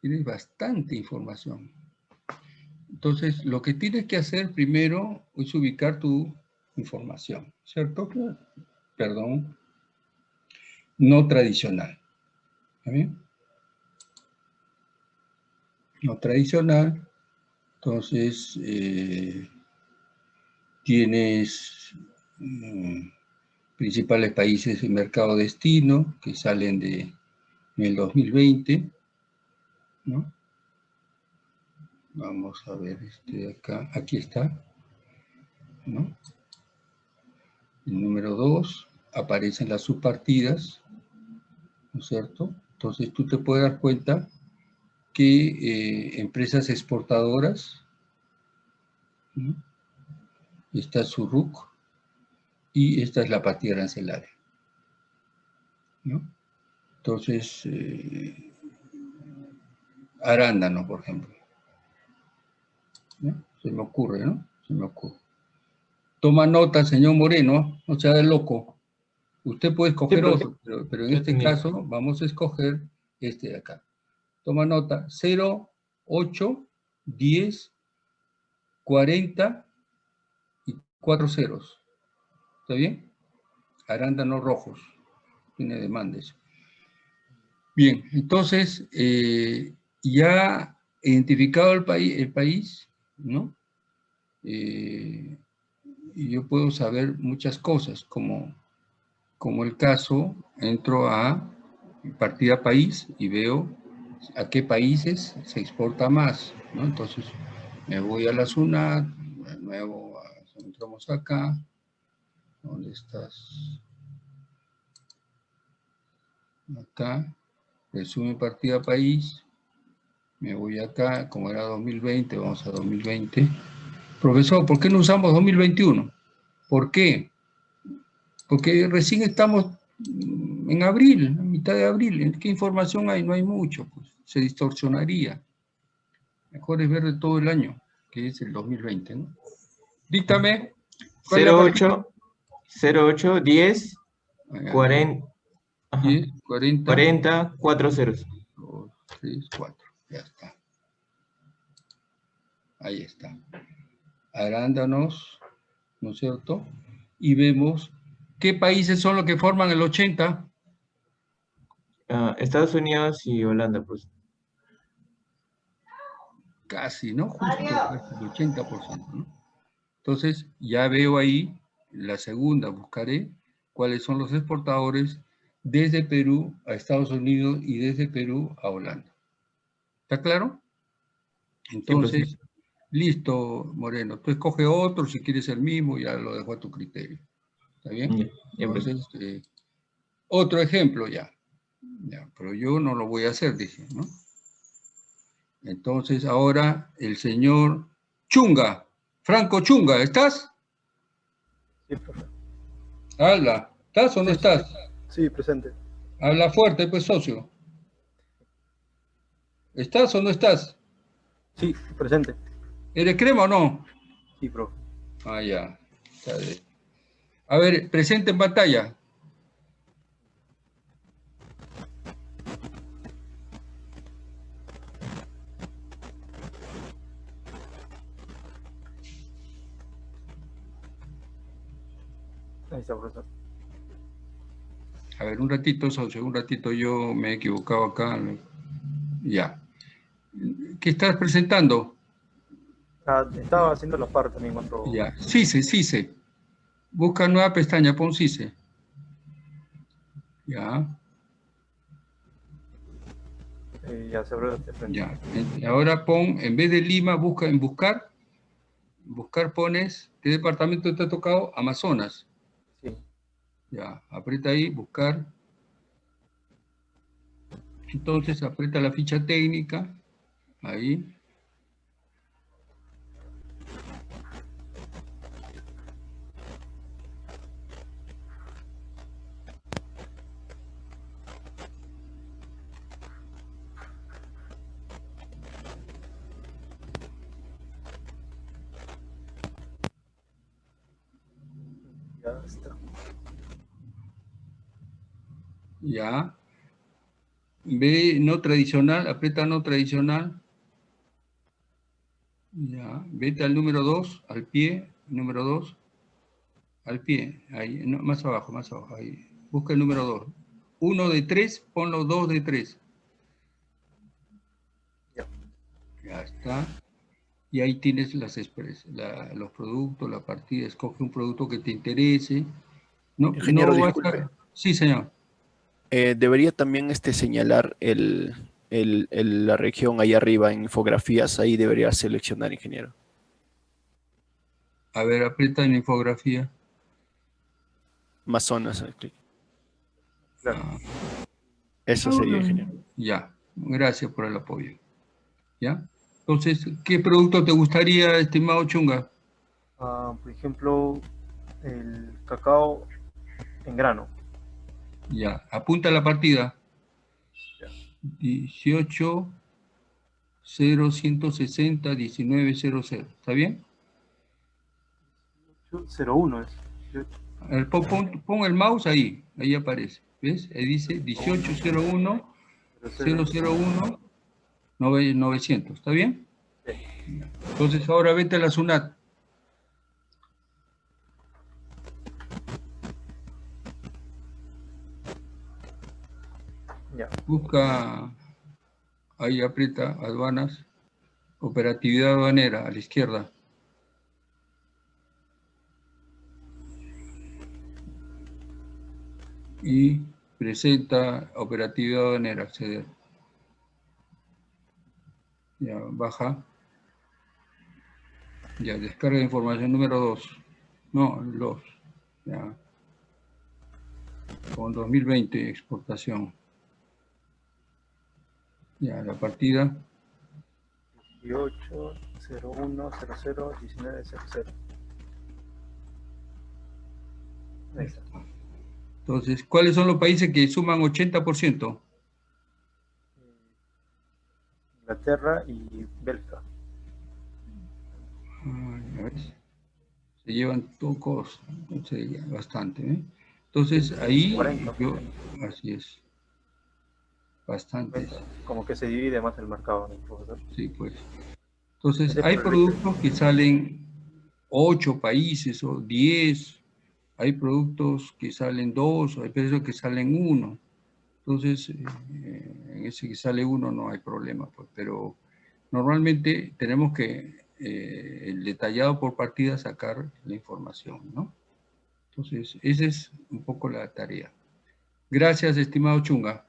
Tienes bastante información. Entonces, lo que tienes que hacer primero es ubicar tu información, ¿cierto? Perdón. No tradicional. ¿Está bien? No tradicional. Entonces, eh, tienes mm, principales países de mercado destino que salen de, en el 2020, ¿no? Vamos a ver este acá, aquí está, ¿no? El número 2, aparecen las subpartidas, ¿no es cierto? Entonces tú te puedes dar cuenta que eh, empresas exportadoras, ¿no? está su RUC, y esta es la partida arancelaria. ¿no? Entonces, eh, arándano, por ejemplo. Se me ocurre, ¿no? Se me ocurre. Toma nota, señor Moreno, no sea de loco. Usted puede escoger otro, pero, en este caso vamos a escoger este de acá. Toma nota, 0, 8, 10, 40 y 4 ceros. ¿Está bien? Arándanos rojos. Tiene demandas. Bien, entonces, eh, ya identificado el, país, el país, ¿no? Eh, y yo puedo saber muchas cosas, como, como el caso, entro a partida país y veo a qué países se exporta más, ¿no? Entonces, me voy a la SUNAT, de nuevo, entramos acá, ¿dónde estás? Acá, resume partida país, me voy acá, como era 2020, vamos a 2020. Profesor, ¿por qué no usamos 2021? ¿Por qué? Porque recién estamos en abril, en mitad de abril. ¿Qué información hay? No hay mucho, pues se distorsionaría. Mejor es ver de todo el año, que es el 2020, ¿no? Díctame. 08, 08, 10, 40, 10, 40, 40, 4 ceros. 2, 3, 4. Ya está. Ahí está. Arándanos, ¿no es cierto? Y vemos qué países son los que forman el 80. Ah, Estados Unidos y Holanda, pues. Casi, ¿no? Justo el 80%, ¿no? Entonces, ya veo ahí la segunda, buscaré cuáles son los exportadores desde Perú a Estados Unidos y desde Perú a Holanda. ¿Está claro? Entonces, listo, Moreno. Tú escoge otro, si quieres el mismo, ya lo dejo a tu criterio. ¿Está bien? Entonces, eh, otro ejemplo ya. ya. Pero yo no lo voy a hacer, dije, ¿no? Entonces, ahora el señor Chunga, Franco Chunga, ¿estás? Sí, profe. Habla, ¿estás o no estás? Sí, presente. Habla fuerte, pues, socio. ¿Estás o no estás? Sí, presente. ¿Eres crema o no? Sí, profe. Ah, ya. A ver, presente en pantalla. Ahí está, profesor. A ver, un ratito, socio, un ratito yo me he equivocado acá. Ya. ¿Qué estás presentando? Ah, estaba haciendo los pares también cuando... Ya, CICE, CICE. Busca nueva pestaña, pon CICE. Ya. Eh, ya se abrió Ya. Ahora pon, en vez de Lima, busca en buscar. Buscar pones, ¿qué departamento te ha tocado? Amazonas. Sí. Ya, aprieta ahí, buscar. Entonces aprieta la ficha técnica, ahí. Ya está. Ya. B no tradicional, aprieta no tradicional. Ya, vete al número 2, al pie, número 2. Al pie, ahí, más abajo, más abajo, ahí. Busca el número 2. 1 de 3, ponlo 2 de 3. Ya. Ya está. Y ahí tienes las la, los productos, la partida. Escoge un producto que te interese. No, Ingeniero, no disculpe. Sí, señor. Eh, debería también este, señalar el, el, la región ahí arriba en infografías. Ahí debería seleccionar, ingeniero. A ver, aprieta en infografía. Más zonas. Claro. Ah. Eso sería, ingeniero. Ya, gracias por el apoyo. ¿Ya? Entonces, ¿qué producto te gustaría, estimado Chunga? Ah, por ejemplo, el cacao en grano. Ya, apunta la partida. 18 0160 1900. ¿Está bien? 01 es. El, pon, pon, el mouse ahí, ahí aparece. ¿Ves? Ahí dice 1801 001 900. ¿Está bien? Sí. Entonces ahora vete a la SUNAT. Busca, ahí aprieta, aduanas, operatividad aduanera, a la izquierda. Y presenta operatividad aduanera, acceder. Ya, baja. Ya, descarga de información número 2. No, los. Ya. Con 2020, exportación. Ya, la partida. 18, 01, 00, 19, 00. Ahí está. Entonces, ¿cuáles son los países que suman 80%? Inglaterra y Bélgica. Se llevan todos, bastante. ¿eh? Entonces, ahí, yo, así es. Bastante. Como que se divide más el mercado. Sí, pues. Entonces, hay productos que salen 8 países o 10, hay productos que salen 2, hay productos que salen 1. Entonces, eh, en ese que sale uno no hay problema, pues, pero normalmente tenemos que, eh, el detallado por partida, sacar la información, ¿no? Entonces, esa es un poco la tarea. Gracias, estimado Chunga.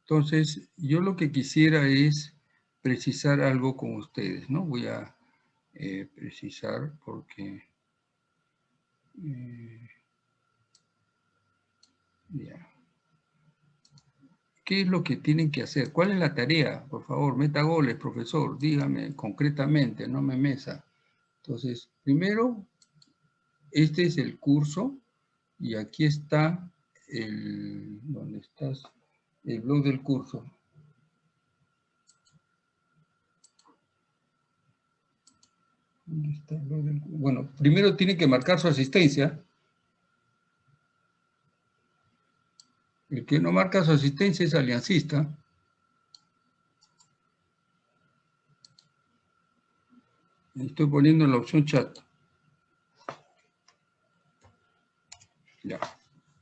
Entonces, yo lo que quisiera es precisar algo con ustedes, ¿no? Voy a eh, precisar porque... Eh, ya. ¿Qué es lo que tienen que hacer? ¿Cuál es la tarea? Por favor, meta goles, profesor. Dígame concretamente, no me mesa. Entonces, primero, este es el curso y aquí está el, ¿dónde estás? El blog del curso. ¿Dónde está el blog del curso? Bueno, primero tiene que marcar su asistencia. El que no marca su asistencia es aliancista. Estoy poniendo la opción chat. Ya.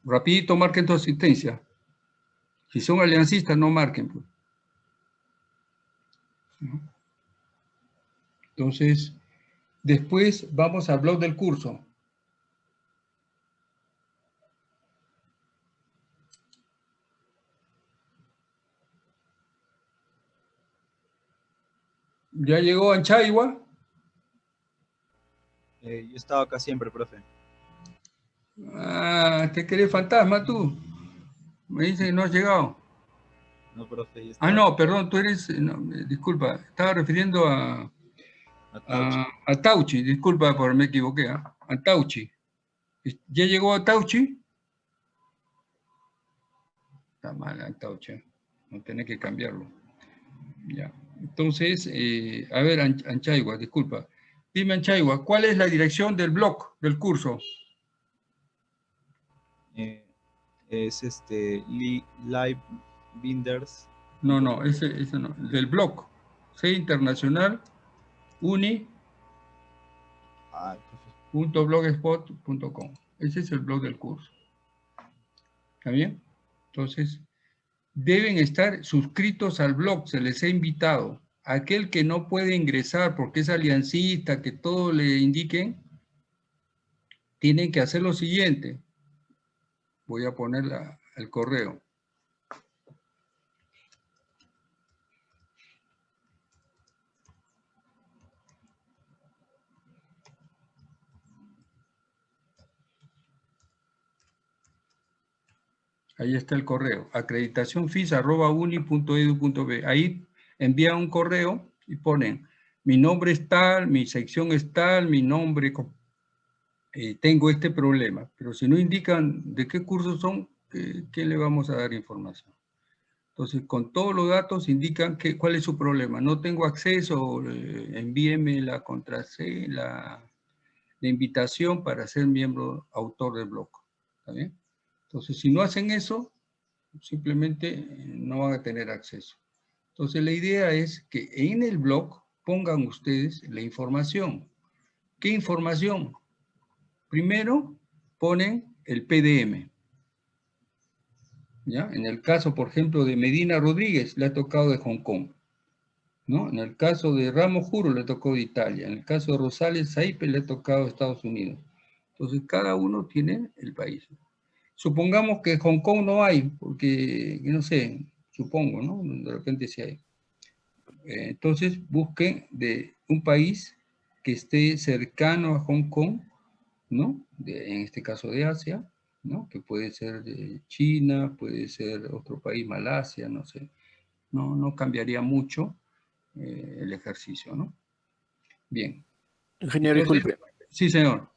Rapidito marquen tu asistencia. Si son aliancistas, no marquen. Pues. Entonces, después vamos al blog del curso. ¿Ya llegó Anchaigua? Eh, yo estaba acá siempre, profe. Ah, ¿te querés fantasma tú? Me dice que no has llegado. No, profe. Ah, no, perdón, tú eres, disculpa, estaba refiriendo a, a, Tauchi. disculpa por me equivoqué, ¿ah? a Tauchi. ¿Ya llegó a Tauchi? Está mal a Tauchi, no tenés que cambiarlo. Ya. Entonces, eh, a ver, Anchaigua, disculpa. Dime, Chaiwa, ¿cuál es la dirección del blog del curso? Eh, es este, Live Binders. No, no, ese, ese no, del blog. C Internacional Uni. .blogspot.com. Ese es el blog del curso. ¿Está bien? Entonces, deben estar suscritos al blog, se les ha invitado. Aquel que no puede ingresar porque es aliancista, que todo le indiquen, tienen que hacer lo siguiente. Voy a poner el correo. Ahí está el correo, acreditacionfis.uni.edu.b. Ahí envían un correo y ponen, mi nombre es tal, mi sección es tal, mi nombre, eh, tengo este problema. Pero si no indican de qué cursos son, ¿qué, le vamos a dar información? Entonces, con todos los datos indican que, cuál es su problema. No tengo acceso, eh, envíeme la contraseña, la, la invitación para ser miembro autor del blog. ¿Está bien? Entonces, si no hacen eso, simplemente eh, no van a tener acceso. Entonces, la idea es que en el blog pongan ustedes la información. ¿Qué información? Primero, ponen el PDM. ¿Ya? En el caso, por ejemplo, de Medina Rodríguez, le ha tocado de Hong Kong. ¿no? En el caso de Ramos Juro, le tocó de Italia. En el caso de Rosales Saipe, le ha tocado de Estados Unidos. Entonces, cada uno tiene el país. Supongamos que Hong Kong no hay, porque, no sé, supongo, ¿no? De repente sí hay. Eh, entonces, busquen de un país que esté cercano a Hong Kong, ¿no? en este caso de Asia, ¿no? Que puede ser de China, puede ser otro país, Malasia, no sé. No, no cambiaría mucho eh, el ejercicio, ¿no? Bien. Ingeniero, disculpe. Sí, señor.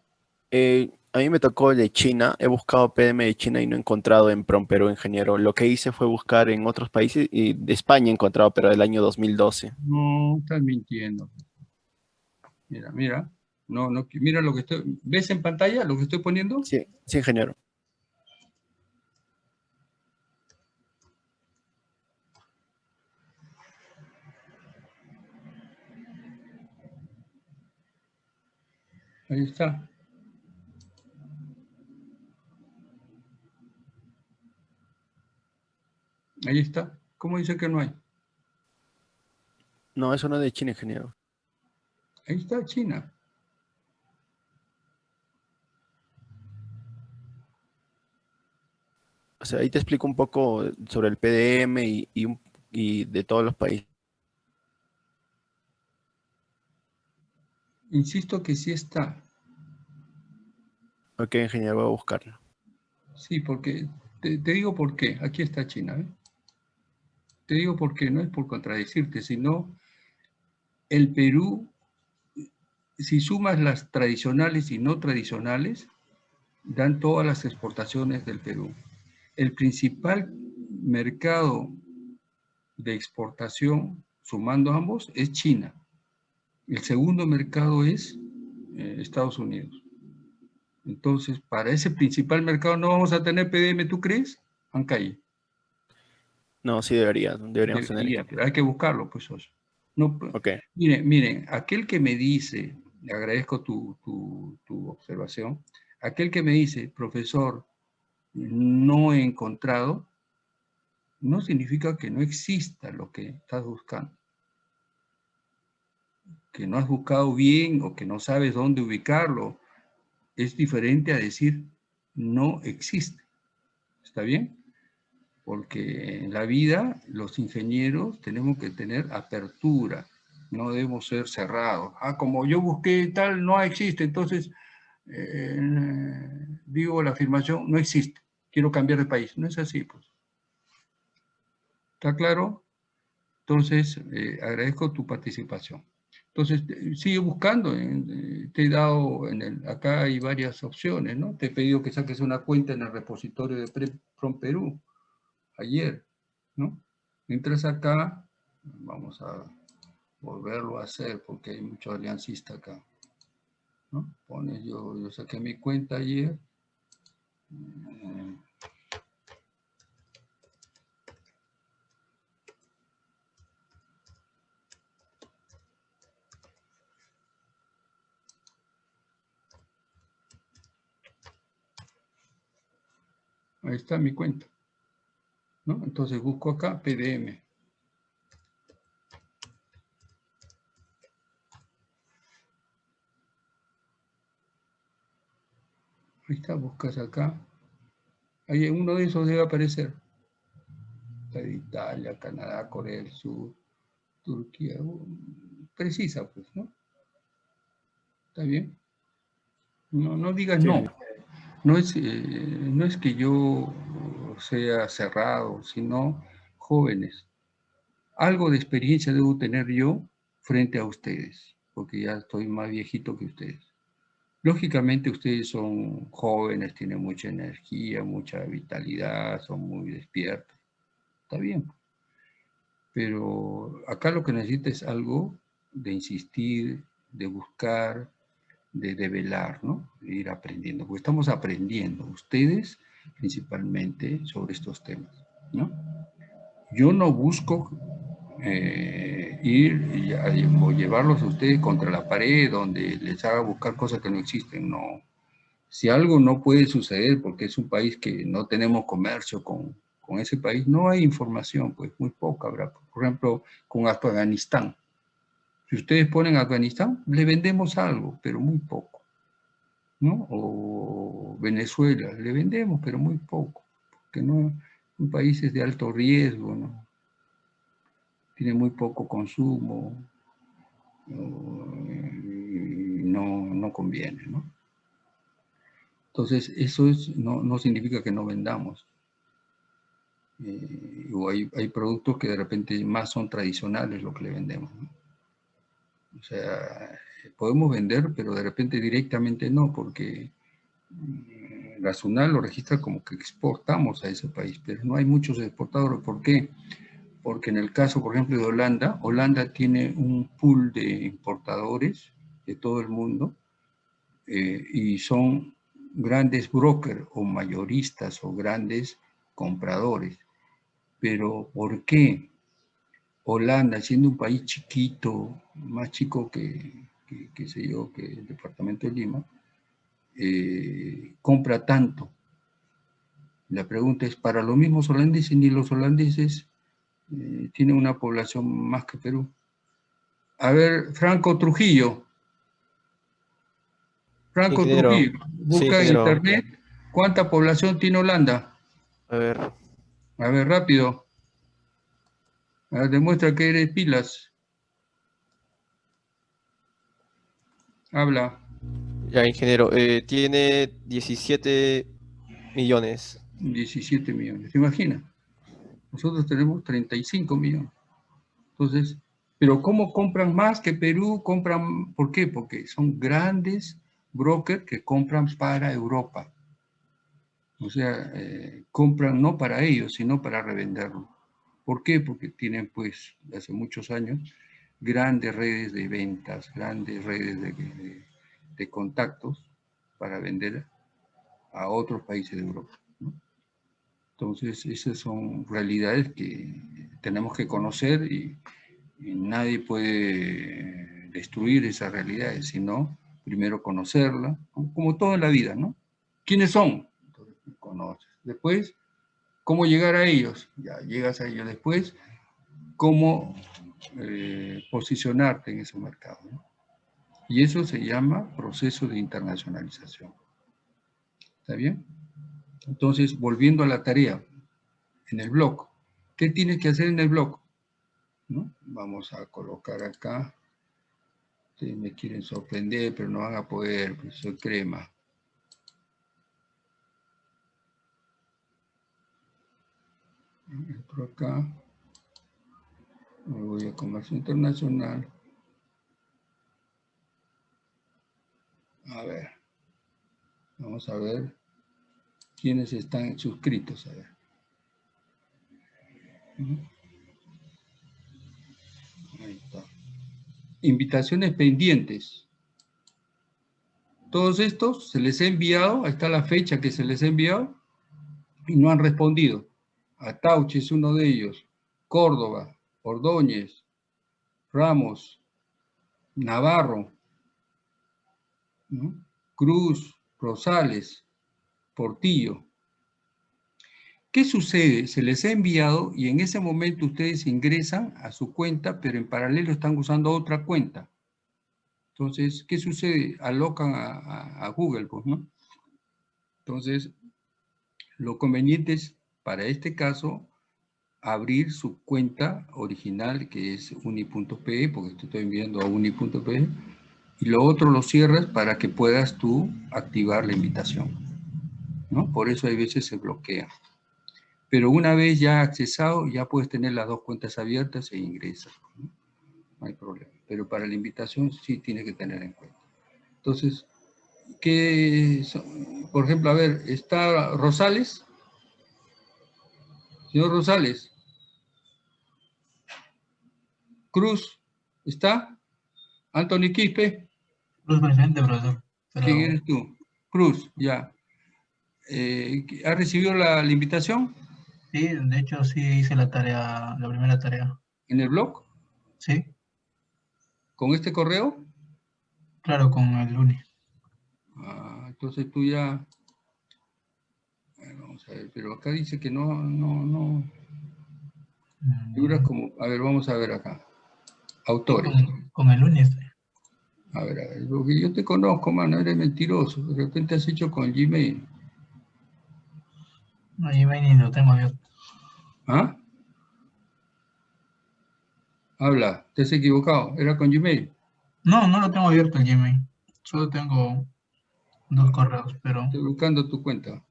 Eh, a mí me tocó de China, he buscado PDM de China y no he encontrado en PROM Perú, ingeniero. Lo que hice fue buscar en otros países y de España he encontrado, pero del año 2012. No, estás mintiendo. Mira, mira. No, no, mira lo que estoy... ¿Ves en pantalla lo que estoy poniendo? Sí, sí, ingeniero. Ahí está. Ahí está. ¿Cómo dice que no hay? No, eso no es de China, ingeniero. Ahí está China. Sea, ahí te explico un poco sobre el PDM y, y de todos los países. Insisto que sí está. Ok, ingeniero, voy a buscarlo. Sí, porque, te, te digo por qué. Aquí está China, ¿eh? Te digo por qué, no es por contradecirte, sino el Perú, si sumas las tradicionales y no tradicionales, dan todas las exportaciones del Perú. El principal mercado de exportación, sumando ambos, es China. El segundo mercado es eh, Estados Unidos. Entonces, para ese principal mercado no vamos a tener PDM, ¿tú crees? Ancay. No, sí debería, deberíamos tener. Pero hay que buscarlo, pues. No, okay. Miren, miren, aquel que me dice, le agradezco tu, tu, observación, aquel que me dice, profesor, no he encontrado, no significa que no exista lo que estás buscando. Que no has buscado bien o que no sabes dónde ubicarlo, es diferente a decir no existe. ¿Está bien? porque en la vida los ingenieros tenemos que tener apertura, no debemos ser cerrados. Ah, como yo busqué tal, no existe, entonces eh, digo la afirmación, no existe, quiero cambiar de país. No es así, pues. ¿Está claro? Entonces, eh, agradezco tu participación. Entonces, sigue buscando, eh, te he dado, en el, acá hay varias opciones, ¿no? Te he pedido que saques una cuenta en el repositorio de From Perú ayer, ¿no? Mientras acá, vamos a volverlo a hacer porque hay mucho aliancista acá. ¿no? Pones, yo, yo saqué mi cuenta ayer. Ahí está mi cuenta. ¿no? Entonces busco acá PDM. Ahí está, buscas acá. Ahí uno de esos debe aparecer. Está de Italia, Canadá, Corea del Sur, Turquía. Uh, precisa, pues, ¿no? ¿Está bien? No, no digas no. No es, eh, no es que yo sea cerrado, sino jóvenes. Algo de experiencia debo tener yo frente a ustedes, porque ya estoy más viejito que ustedes. Lógicamente ustedes son jóvenes, tienen mucha energía, mucha vitalidad, son muy despiertos. Está bien. Pero acá lo que necesita es algo de insistir, de buscar, de develar, ¿no? Ir aprendiendo, porque estamos aprendiendo, ustedes principalmente, sobre estos temas, ¿no? Yo no busco eh, ir y, llevarlos a ustedes contra la pared donde les haga buscar cosas que no existen, no. Si algo no puede suceder porque es un país que no tenemos comercio con, con ese país, no hay información, pues muy poca habrá. Por ejemplo, con Afganistán. Si ustedes ponen Afganistán, le vendemos algo, pero muy poco. ¿no? O Venezuela, le vendemos, pero muy poco. Porque no, son países de alto riesgo, ¿no? Tiene muy poco consumo, no, no conviene, ¿no? Entonces, eso es, no, no significa que no vendamos. Eh, o hay, hay, productos que de repente más son tradicionales lo que le vendemos. O sea, podemos vender, pero de repente directamente no, porque mm, la lo registra como que exportamos a ese país, pero no hay muchos exportadores. ¿Por qué? En el caso, por ejemplo, de Holanda, Holanda tiene un pool de importadores de todo el mundo eh, y son grandes brokers o mayoristas o grandes compradores. Pero ¿por qué Holanda, siendo un país chiquito, más chico que, que, sé yo, que el departamento de Lima, eh, compra tanto? La pregunta es, ¿para los mismos holandeses ni los holandeses eh, tiene una población más que Perú. A ver, Franco Trujillo. Franco Trujillo, busca en internet cuánta población tiene Holanda. A ver. A ver, rápido. demuestra que eres pilas. Habla. Ya, ingeniero. Eh, tiene 17 millones. 17 millones. ¿Se imagina? Nosotros tenemos 35 millones. Entonces, pero ¿cómo compran más que Perú? Compran, ¿Por qué? Porque son grandes brokers que compran para Europa. O sea, eh, compran no para ellos, sino para revenderlo. ¿Por qué? Porque tienen, pues, hace muchos años, grandes redes de ventas, grandes redes de, de contactos para vender a otros países de Europa. Entonces, esas son realidades que tenemos que conocer y, nadie puede destruir esas realidades, sino primero conocerla, como todo en la vida, ¿no? ¿Quiénes son? Entonces, conoces. Después, ¿cómo llegar a ellos? Ya llegas a ellos. Después, ¿cómo eh, posicionarte en ese mercado? Y eso se llama proceso de internacionalización. ¿Está bien? Entonces, volviendo a la tarea, en el blog, ¿qué tienes que hacer en el blog? ¿No? Vamos a colocar acá. Ustedes me quieren sorprender, pero no van a poder, pues soy crema. Entro acá. Me voy a comercio internacional. A ver. Vamos a ver quienes están suscritos. A ver. Ahí está. Invitaciones pendientes. Todos estos se les ha enviado, ahí está la fecha que se les ha enviado, y no han respondido. Atauche es uno de ellos, Córdoba, Ordóñez, Ramos, Navarro, Cruz, Rosales, Portillo. ¿Qué sucede? Se les ha enviado y en ese momento ustedes ingresan a su cuenta, pero en paralelo están usando otra cuenta. Entonces, ¿qué sucede? Alocan a, Google, pues, ¿no? Entonces, lo conveniente es, para este caso, abrir su cuenta original, que es uni.pe, porque te estoy enviando a uni.pe, y lo otro lo cierras para que puedas tú activar la invitación. ¿No? Por eso hay veces se bloquea. Pero una vez ya accesado, ya puedes tener las dos cuentas abiertas e ingresas. ¿no? hay problema. Pero para la invitación sí tiene que tener en cuenta. Entonces, ¿qué por ejemplo, a ver, está Rosales. Señor Rosales. Cruz, ¿está? Anthony Quispe. Cruz presente, profesor. ¿Quién eres tú? Cruz, ya. Eh, ¿Has recibido la, la, invitación? Sí, de hecho sí hice la tarea, la primera tarea. ¿En el blog? Sí. ¿Con este correo? Claro, con el lunes. Ah, entonces tú ya... vamos a ver, pero acá dice que no, no, no... Figuras como... A ver, vamos a ver acá. Autores. Con, el lunes. A ver, a ver, porque yo te conozco, mano, eres mentiroso. De repente has hecho con Gmail. No, Gmail ni lo tengo abierto. ¿Ah? Habla, te has equivocado. ¿Era con Gmail? No, no lo tengo abierto el Gmail. Solo tengo dos correos, pero... Estoy buscando tu cuenta.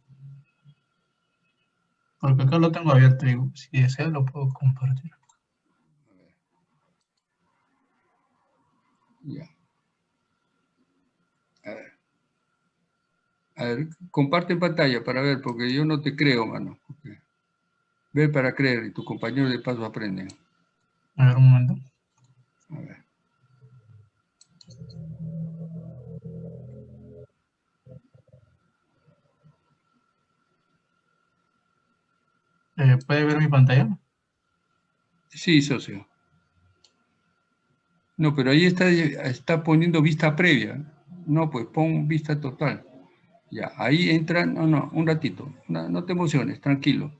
Porque acá lo tengo abierto y si desea lo puedo compartir. A ver. Ya. A ver. A ver, comparte pantalla para ver, porque yo no te creo, mano. Ve para creer y tus compañeros de paso aprenden. A ver, un momento. A ver. Eh, ¿Puede ver mi pantalla? Sí, socio. No, pero ahí está, está poniendo vista previa. No, pues pon vista total. Ya, ahí entran, no, no, un ratito. No, no te emociones, tranquilo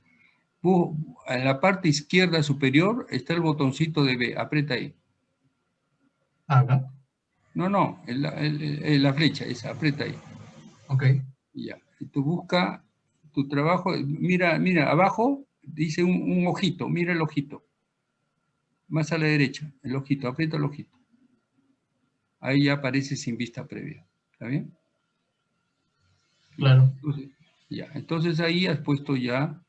en la parte izquierda superior está el botoncito de B, aprieta ahí. ¿Acá? No, no, en la, flecha, esa, aprieta ahí. Ok. Ya, y tú busca tu trabajo, mira, mira, abajo dice un, ojito, mira el ojito. Más a la derecha, el ojito, aprieta el ojito. Ahí ya aparece sin vista previa, ¿está bien? Claro. ya, entonces ahí has puesto ya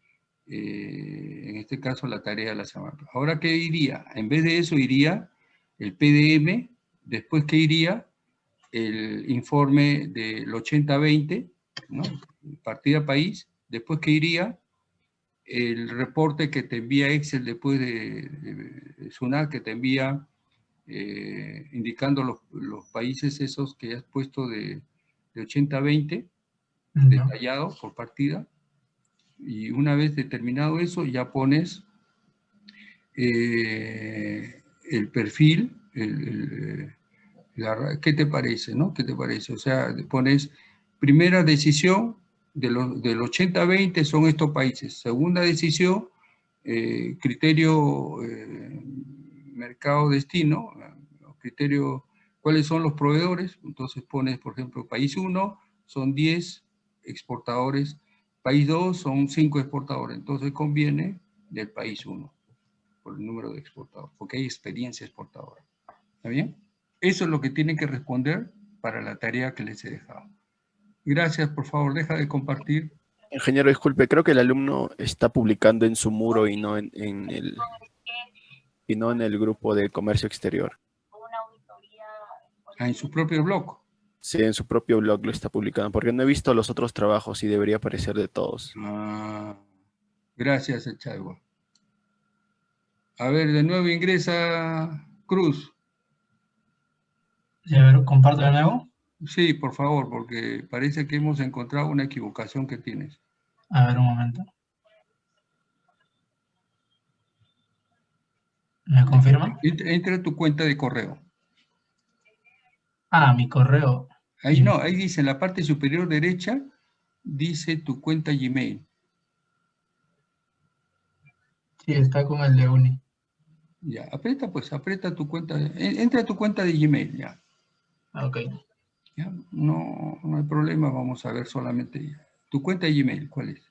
eh, en este caso la tarea de la semana. Ahora, ¿qué iría? En vez de eso iría el PDM, después que iría el informe del 80-20, ¿no? partida país, después que iría el reporte que te envía Excel después de, de, que te envía eh, indicando los, países esos que has puesto de, de 80-20, detallado por partida, y una vez determinado eso, ya pones eh, el perfil, ¿qué te parece? No? ¿Qué te parece? O sea, pones primera decisión de del 80-20 son estos países. Segunda decisión, eh, criterio eh, mercado-destino, criterio, ¿cuáles son los proveedores? Entonces pones, por ejemplo, país 1, son 10 exportadores País 2 son 5 exportadores, entonces conviene del país 1, por el número de exportadores, porque hay experiencia exportadora. ¿Está bien? Eso es lo que tienen que responder para la tarea que les he dejado. Gracias, por favor, deja de compartir. Ingeniero, disculpe, creo que el alumno está publicando en su muro y no en, el, y no en el grupo de comercio exterior. Ah, en su propio blog. Sí, en su propio blog lo está publicando, porque no he visto los otros trabajos y debería aparecer de todos. Ah, gracias, Echagua. A ver, de nuevo ingresa Cruz. Sí, a ver, comparto de nuevo. Sí, por favor, porque parece que hemos encontrado una equivocación que tienes. A ver, un momento. ¿Me confirma? Entra a tu cuenta de correo. Ah, mi correo. Ahí no, ahí dice en la parte superior derecha, dice tu cuenta Gmail. Sí, está con el de Uni. Ya, aprieta pues, aprieta tu cuenta, entra a tu cuenta de Gmail, ya. Ah, ok. Ya, no, no hay problema, vamos a ver solamente tu cuenta de Gmail, ¿cuál es?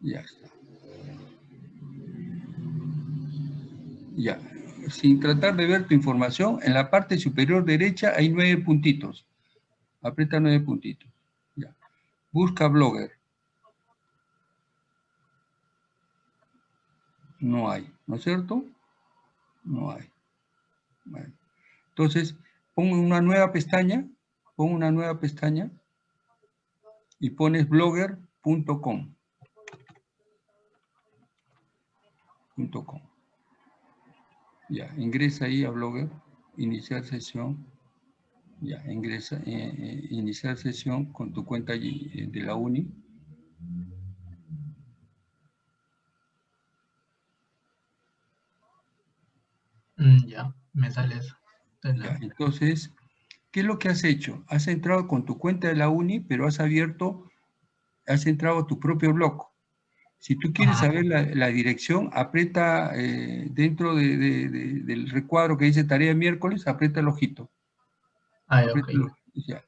Ya está. Ya, sin tratar de ver tu información, en la parte superior derecha hay nueve puntitos. Aprieta nueve puntitos. Busca Blogger. No hay, ¿no es cierto? No hay. Entonces, pongo una nueva pestaña, pongo una nueva pestaña y pones blogger.com. Ya, ingresa ahí a Blogger, iniciar sesión. Ya, ingresa, eh, eh, iniciar sesión con tu cuenta eh, de la uni. Mm, ya, me sale eso. entonces, ¿qué es lo que has hecho? Has entrado con tu cuenta de la uni, pero has abierto, has entrado a tu propio blog. Si tú quieres saber la, dirección, aprieta eh, dentro del recuadro que dice tarea miércoles, aprieta el ojito. Ah, ya.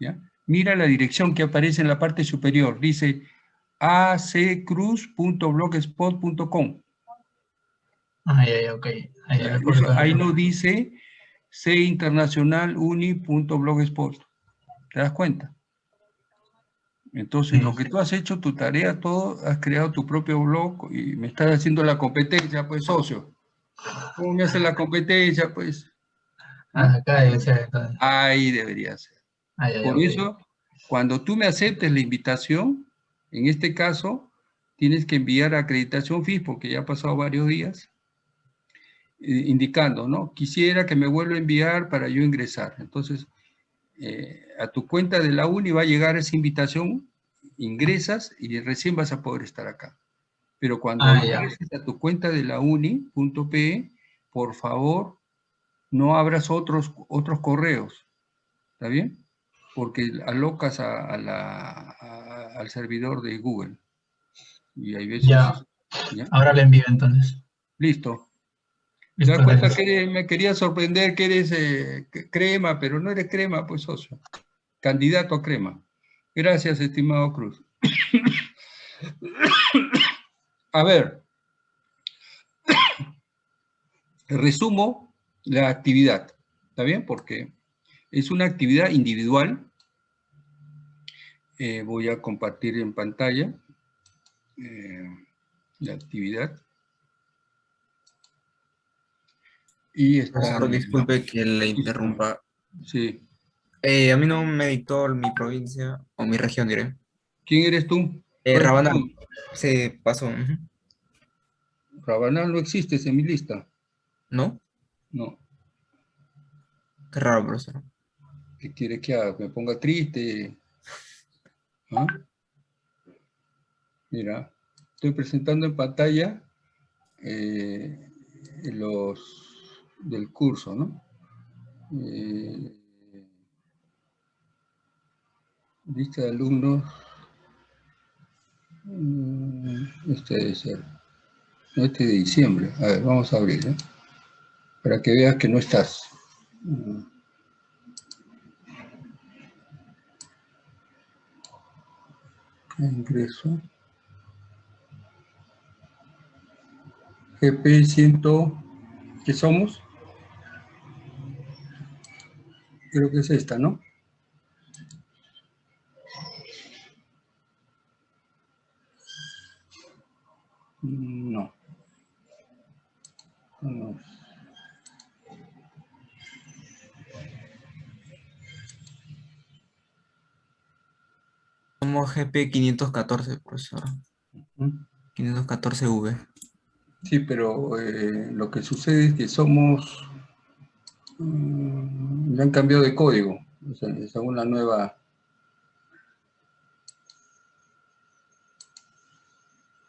ya. Mira la dirección que aparece en la parte superior. Dice accruz.blogspot.com. Ah, ya, ok. Ahí, no dice cinternacionaluni.blogspot. ¿Te das cuenta? Entonces, lo que tú has hecho, tu tarea, todo, has creado tu propio blog y me estás haciendo la competencia, pues, socio. ¿Cómo me hace la competencia, pues? Ah, acá debe ser. Ahí debería ser. Por eso, cuando tú me aceptes la invitación, en este caso, tienes que enviar acreditación FIS, porque ya ha pasado varios días, eh, indicando, ¿no? Quisiera que me vuelva a enviar para yo ingresar. Entonces, eh, a tu cuenta de la uni va a llegar esa invitación, ingresas y recién vas a poder estar acá. Pero cuando ah, ingreses a tu cuenta de la uni.pe, por favor, no abras otros, otros correos, ¿está bien? Porque alocas a, al servidor de Google. Y hay veces... Ya. Ahora le envío entonces. Listo. Me das cuenta que me quería sorprender que eres eh, crema, pero no eres crema, pues socio. Candidato a crema. Gracias, estimado Cruz. *coughs* a ver. *coughs* Resumo la actividad. ¿Está bien? Porque es una actividad individual. Eh, voy a compartir en pantalla eh, la actividad. Y está... disculpe que le interrumpa. Sí. Eh, a mí no me dictó mi provincia, o mi región, diré. ¿Quién eres tú? Eh, Rabanal. Se pasó. Rabanal no existe en mi lista. ¿No? No. Qué raro, profesor. ¿Qué quiere que haga? ¿Me ponga triste? ¿Ah? Mira, estoy presentando en pantalla eh, los del curso, ¿no? Eh, lista de alumnos, mm, este debe ser, este de diciembre, a ver, vamos a abrir, ¿eh? para que veas que no estás. Mm. Ingreso. GP 100, ¿qué somos? Creo que es esta, ¿no? No. no. Somos GP 514, profesor. 514V. Sí, pero eh, lo que sucede es que somos Mm, le han cambiado de código, o sea, según la nueva...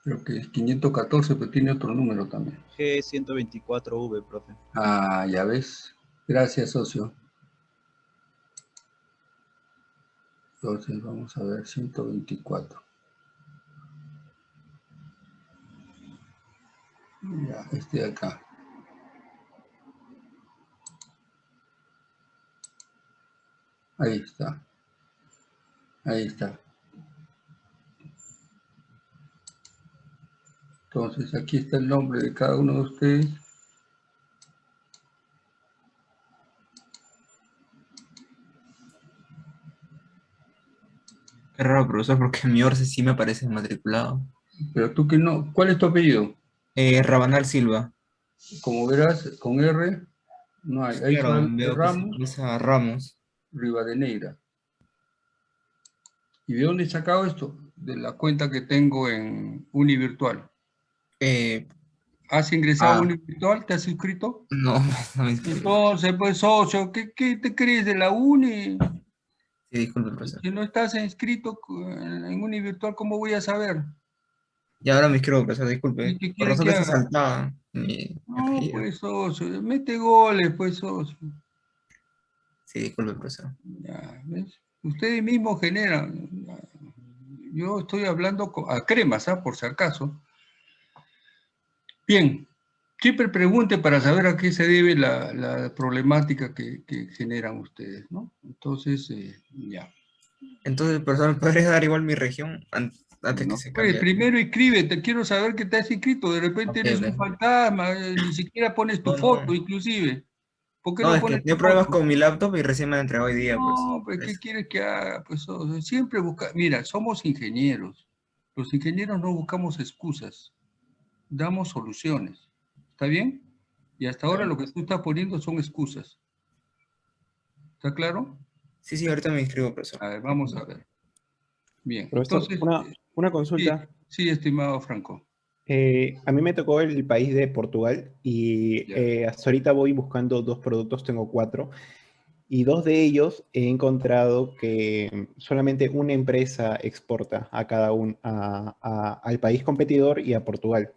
Creo que es 514, pero tiene otro número también. G124V, profe. Ah, ya ves. Gracias, socio. Entonces vamos a ver 124. Ya, este de acá. Ahí está. Ahí está. Entonces aquí está el nombre de cada uno de ustedes. Qué raro, profesor, porque mi Orce sí me aparece matriculado. Pero tú que no, ¿cuál es tu apellido? Eh, Rabanal Silva. Como verás, con R, no hay. Ahí Ramos. Ramos. Rivadeneira. ¿Y de dónde he sacado esto? De la cuenta que tengo en Univirtual. Eh, ¿Has ingresado a ah. Univirtual? ¿Te has inscrito? No, *laughs* no me inscrito. Entonces, pues, socio, ¿qué, ¿qué, te crees de la Uni? Sí, disculpe, profesor. Si no estás inscrito en Univirtual, ¿cómo voy a saber? Y ahora me inscribo, profesor, disculpe. Por razón que se saltaba. no, pues, socio, mete goles, pues, socio. Sí, disculpe, profesor. Ya, ¿ves? Ustedes mismos generan. Yo estoy hablando a cremas, ¿ah? por si acaso. Bien, siempre pregunte para saber a qué se debe la, problemática que, generan ustedes, ¿no? Entonces, eh, ya. Entonces, profesor, ¿me podrías dar igual mi región antes que se cambie? Pues, primero inscríbete, quiero saber que te has inscrito, de repente eres un fantasma, eh, ni siquiera pones tu foto, inclusive. ¿Por qué no, no es que tengo problemas con mi laptop y recién me la entregado hoy día. Pues. No, pues, ¿qué quieres que haga? Pues siempre busca, mira, somos ingenieros. Los ingenieros no buscamos excusas damos soluciones. ¿Está bien? Y hasta ahora lo que tú estás poniendo son excusas. ¿Está claro? Sí, sí, ahorita me inscribo, profesor. A ver, vamos a ver. Bien. Entonces, una, consulta. Sí, estimado Franco. Eh, a mí me tocó el país de Portugal y eh, hasta ahorita voy buscando dos productos, tengo cuatro, y dos de ellos he encontrado que solamente una empresa exporta a cada uno, al país competidor y a Portugal.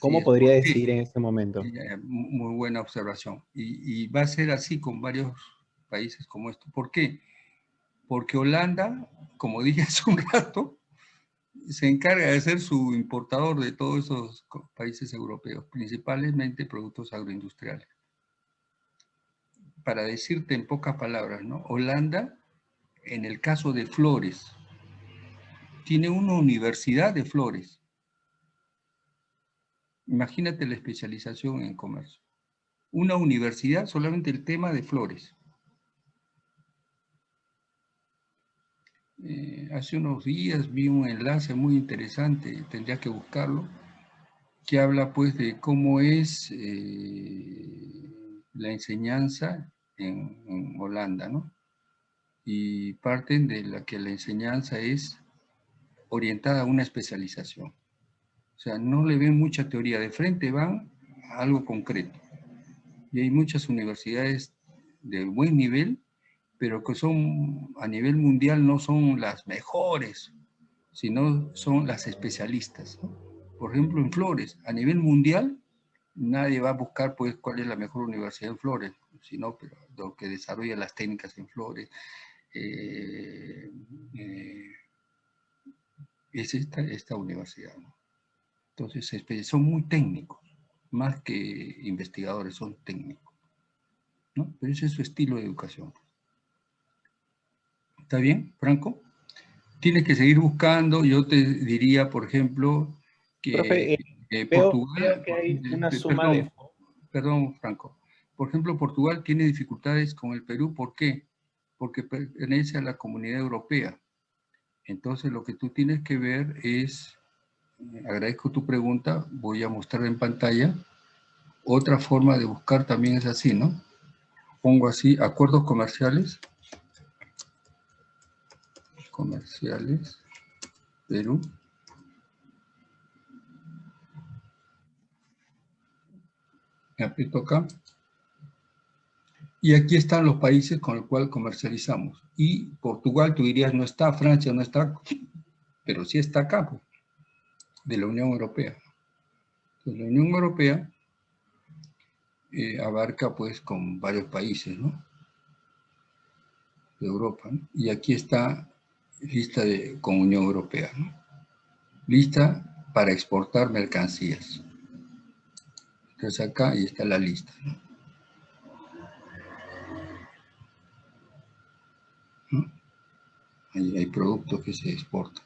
¿Cómo podría decir en este momento? Muy buena observación. Y, va a ser así con varios países como esto. ¿Por qué? Porque Holanda, como dije hace un rato, se encarga de ser su importador de todos esos países europeos, principalmente productos agroindustriales. Para decirte en pocas palabras, ¿no? Holanda, en el caso de flores, tiene una universidad de flores Imagínate la especialización en comercio. Una universidad, solamente el tema de flores. Eh, hace unos días vi un enlace muy interesante, tendría que buscarlo, que habla pues de cómo es eh, la enseñanza en, en, Holanda, ¿no? Y parten de la que la enseñanza es orientada a una especialización. O sea, no le ven mucha teoría, de frente van a algo concreto. Y hay muchas universidades de buen nivel, pero que son a nivel mundial no son las mejores, sino son las especialistas. Por ejemplo, en Flores, a nivel mundial, nadie va a buscar pues cuál es la mejor universidad en Flores, sino pero lo que desarrolla las técnicas en Flores. Eh, eh, es esta, esta universidad. ¿no? Entonces, son muy técnicos, más que investigadores, son técnicos. ¿no? Pero ese es su estilo de educación. ¿Está bien, Franco? Tienes que seguir buscando. Yo te diría, por ejemplo, que eh, Portugal... que hay una suma perdón, perdón, Franco. Por ejemplo, Portugal tiene dificultades con el Perú. ¿Por qué? Porque pertenece a la comunidad europea. Entonces, lo que tú tienes que ver es agradezco tu pregunta, voy a mostrar en pantalla. Otra forma de buscar también es así, ¿no? Pongo así, acuerdos comerciales. Comerciales, Perú. Me aprieto acá. Y aquí están los países con los cuales comercializamos. Y Portugal, tú dirías, no está, Francia no está, pero sí está acá, pues, de la Unión Europea. Entonces, la Unión Europea eh, abarca pues con varios países, ¿no? De Europa, Y aquí está lista de, con Unión Europea. Lista para exportar mercancías. Entonces acá ahí está la lista, hay productos que se exportan.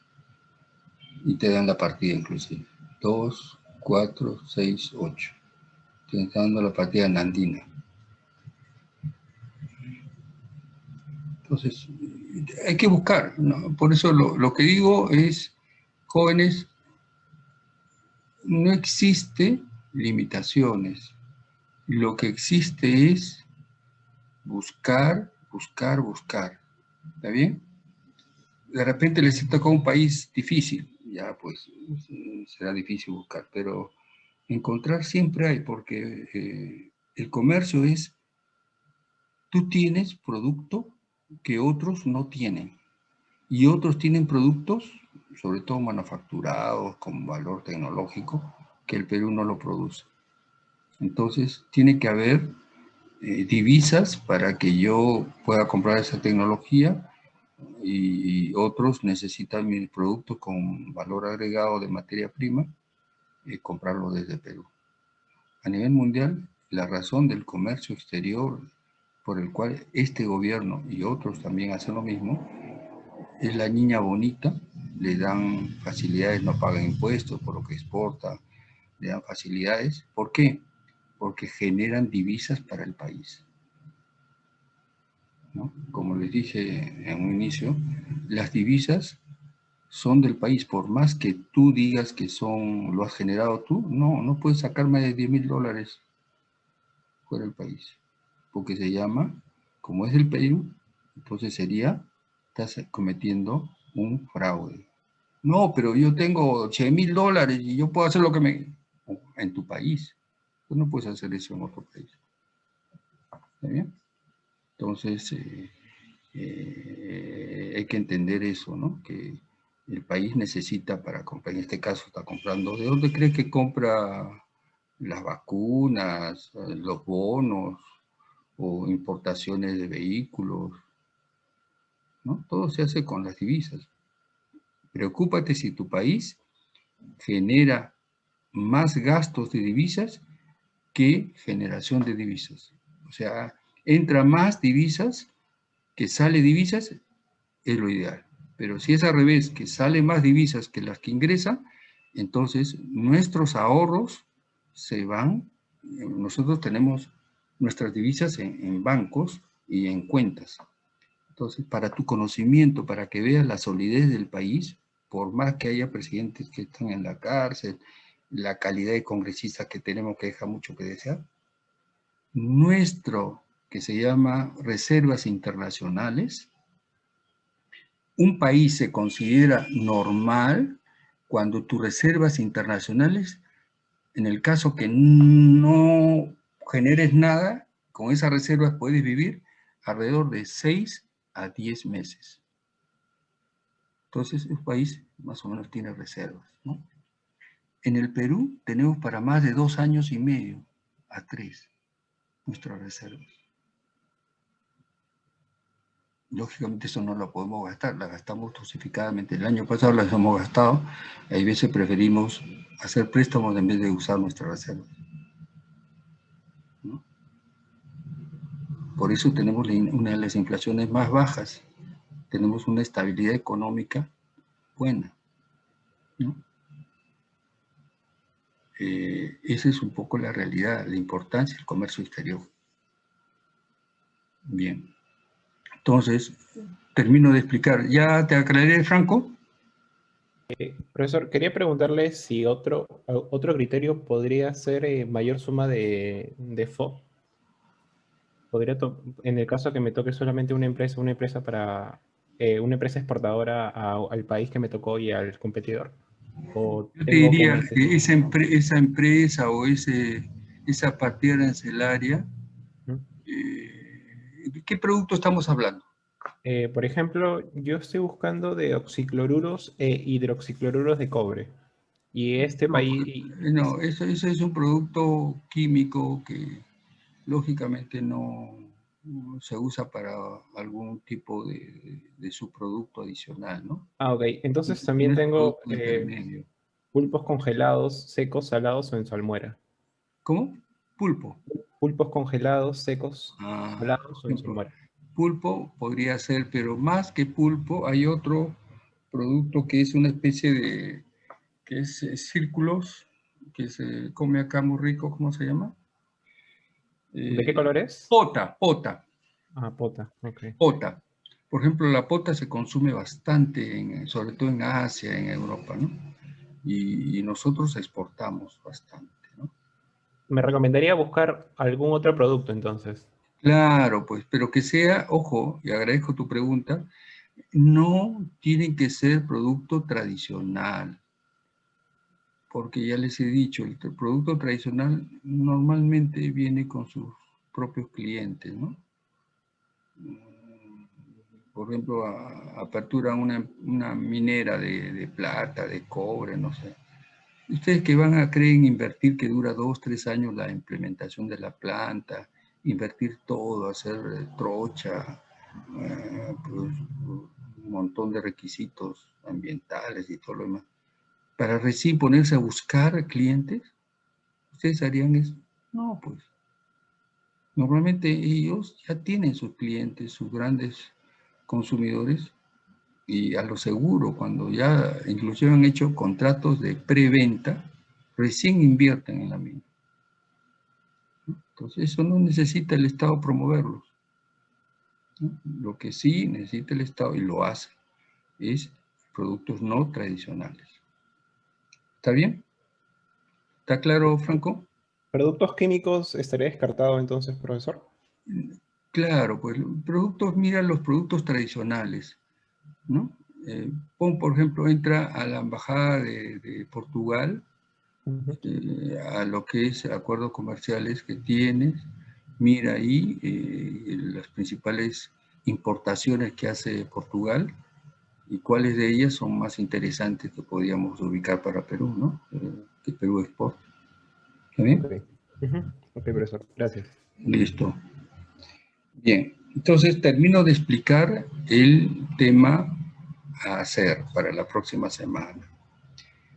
Y te dan la partida inclusive. 2, 4, 6, 8 dando la partida nandina. Entonces, hay que buscar, por eso lo, que digo es, jóvenes, no existe limitaciones, lo que existe es buscar, buscar, buscar, ¿está bien? De repente les toca un país difícil, ya pues será difícil buscar, pero encontrar siempre hay, porque eh, el comercio es, tú tienes producto que otros no tienen, y otros tienen productos, sobre todo manufacturados, con valor tecnológico, que el Perú no lo produce. Entonces, tiene que haber eh, divisas para que yo pueda comprar esa tecnología y, otros necesitan mi producto con valor agregado de materia prima y comprarlo desde Perú. A nivel mundial, la razón del comercio exterior por el cual este gobierno y otros también hacen lo mismo, es la niña bonita, le dan facilidades, no pagan impuestos por lo que exporta, le dan facilidades. ¿Por qué? Porque generan divisas para el país. ¿No? Como les dije en un inicio, las divisas son del país, por más que tú digas que son, lo has generado tú, no, no puedes sacar más de 10 mil dólares fuera del país, porque se llama, como es del Perú, entonces sería, estás cometiendo un fraude. No, pero yo tengo 8 mil dólares y yo puedo hacer lo que me... En tu país. Tú no puedes hacer eso en otro país. ¿Está bien? Entonces, eh, eh, hay que entender eso, ¿no? Que el país necesita para comprar, en este caso está comprando, ¿de dónde cree que compra las vacunas, los bonos o importaciones de vehículos? ¿No? Todo se hace con las divisas. Preocúpate si tu país genera más gastos de divisas que generación de divisas. O sea, entra más divisas que sale divisas, es lo ideal. Pero si es al revés, que sale más divisas que las que ingresan, entonces nuestros ahorros se van, nosotros tenemos nuestras divisas en, bancos y en cuentas. Entonces, para tu conocimiento, para que veas la solidez del país, por más que haya presidentes que están en la cárcel, la calidad de congresistas que tenemos que deja mucho que desear, nuestro, que se llama reservas internacionales, un país se considera normal cuando tus reservas internacionales, en el caso que no generes nada, con esas reservas puedes vivir alrededor de 6 a 10 meses. Entonces, un país más o menos tiene reservas. En el Perú tenemos para más de dos años y medio a tres nuestras reservas. Lógicamente eso no lo podemos gastar, la gastamos dosificadamente. El año pasado las hemos gastado, hay veces preferimos hacer préstamos en vez de usar nuestra reserva. Por eso tenemos una de las inflaciones más bajas, tenemos una estabilidad económica buena. Eh, esa es un poco la realidad, la importancia del comercio exterior. Bien. Entonces, termino de explicar. ¿Ya te aclaré, Franco? Eh, profesor, quería preguntarle si otro, otro criterio podría ser eh, mayor suma de, de. Podría en el caso que me toque solamente una empresa, una empresa para eh, una empresa exportadora al país que me tocó y al competidor. Yo te diría que esa, esa, empresa o ese, esa partida arancelaria ¿qué producto estamos hablando? Eh, por ejemplo, yo estoy buscando de oxicloruros e hidroxicloruros de cobre. Y este país... No, eso, es un producto químico que lógicamente no se usa para algún tipo de, subproducto adicional, ¿no? Ah, ok. Entonces también tengo eh, pulpos congelados, secos, salados o en salmuera. ¿Cómo? Pulpo. Pulpos congelados, secos, ah, salados o en salmuera. Pulpo podría ser, pero más que pulpo hay otro producto que es una especie de que es eh, círculos, que se come acá muy rico, ¿cómo se llama? ¿De qué color es? Pota, pota. Ah, pota, ok. Pota. Por ejemplo, la pota se consume bastante, en, sobre todo en Asia, en Europa, ¿no? Y, nosotros exportamos bastante, ¿no? Me recomendaría buscar algún otro producto, entonces. Claro, pues, pero que sea, ojo, y agradezco tu pregunta, no tienen que ser producto tradicional porque ya les he dicho, el producto tradicional normalmente viene con sus propios clientes, ¿no? Mm, por ejemplo, apertura una, minera de, plata, de cobre, no sé. Ustedes que van a creer en invertir que dura dos, tres años la implementación de la planta, invertir todo, hacer trocha, eh, pues, un montón de requisitos ambientales y todo lo demás para recién ponerse a buscar clientes? ¿Ustedes harían eso? No, pues. Normalmente ellos ya tienen sus clientes, sus grandes consumidores, y a lo seguro, cuando ya inclusive han hecho contratos de preventa, recién invierten en la mina. Entonces eso no necesita el Estado promoverlos. Lo que sí necesita el Estado, y lo hace, es productos no tradicionales. ¿Está bien? ¿Está claro, Franco? ¿Productos químicos estaría descartado entonces, profesor? Claro, pues productos, mira los productos tradicionales, ¿no? Eh, pon, por ejemplo, entra a la embajada de, Portugal, eh, a lo que es acuerdos comerciales que tienes, mira ahí eh, las principales importaciones que hace Portugal, y cuáles de ellas son más interesantes que podríamos ubicar para Perú, ¿no? Eh, que Perú Export. ¿Está bien? Ok, profesor. Gracias. Listo. Bien, entonces termino de explicar el tema a hacer para la próxima semana.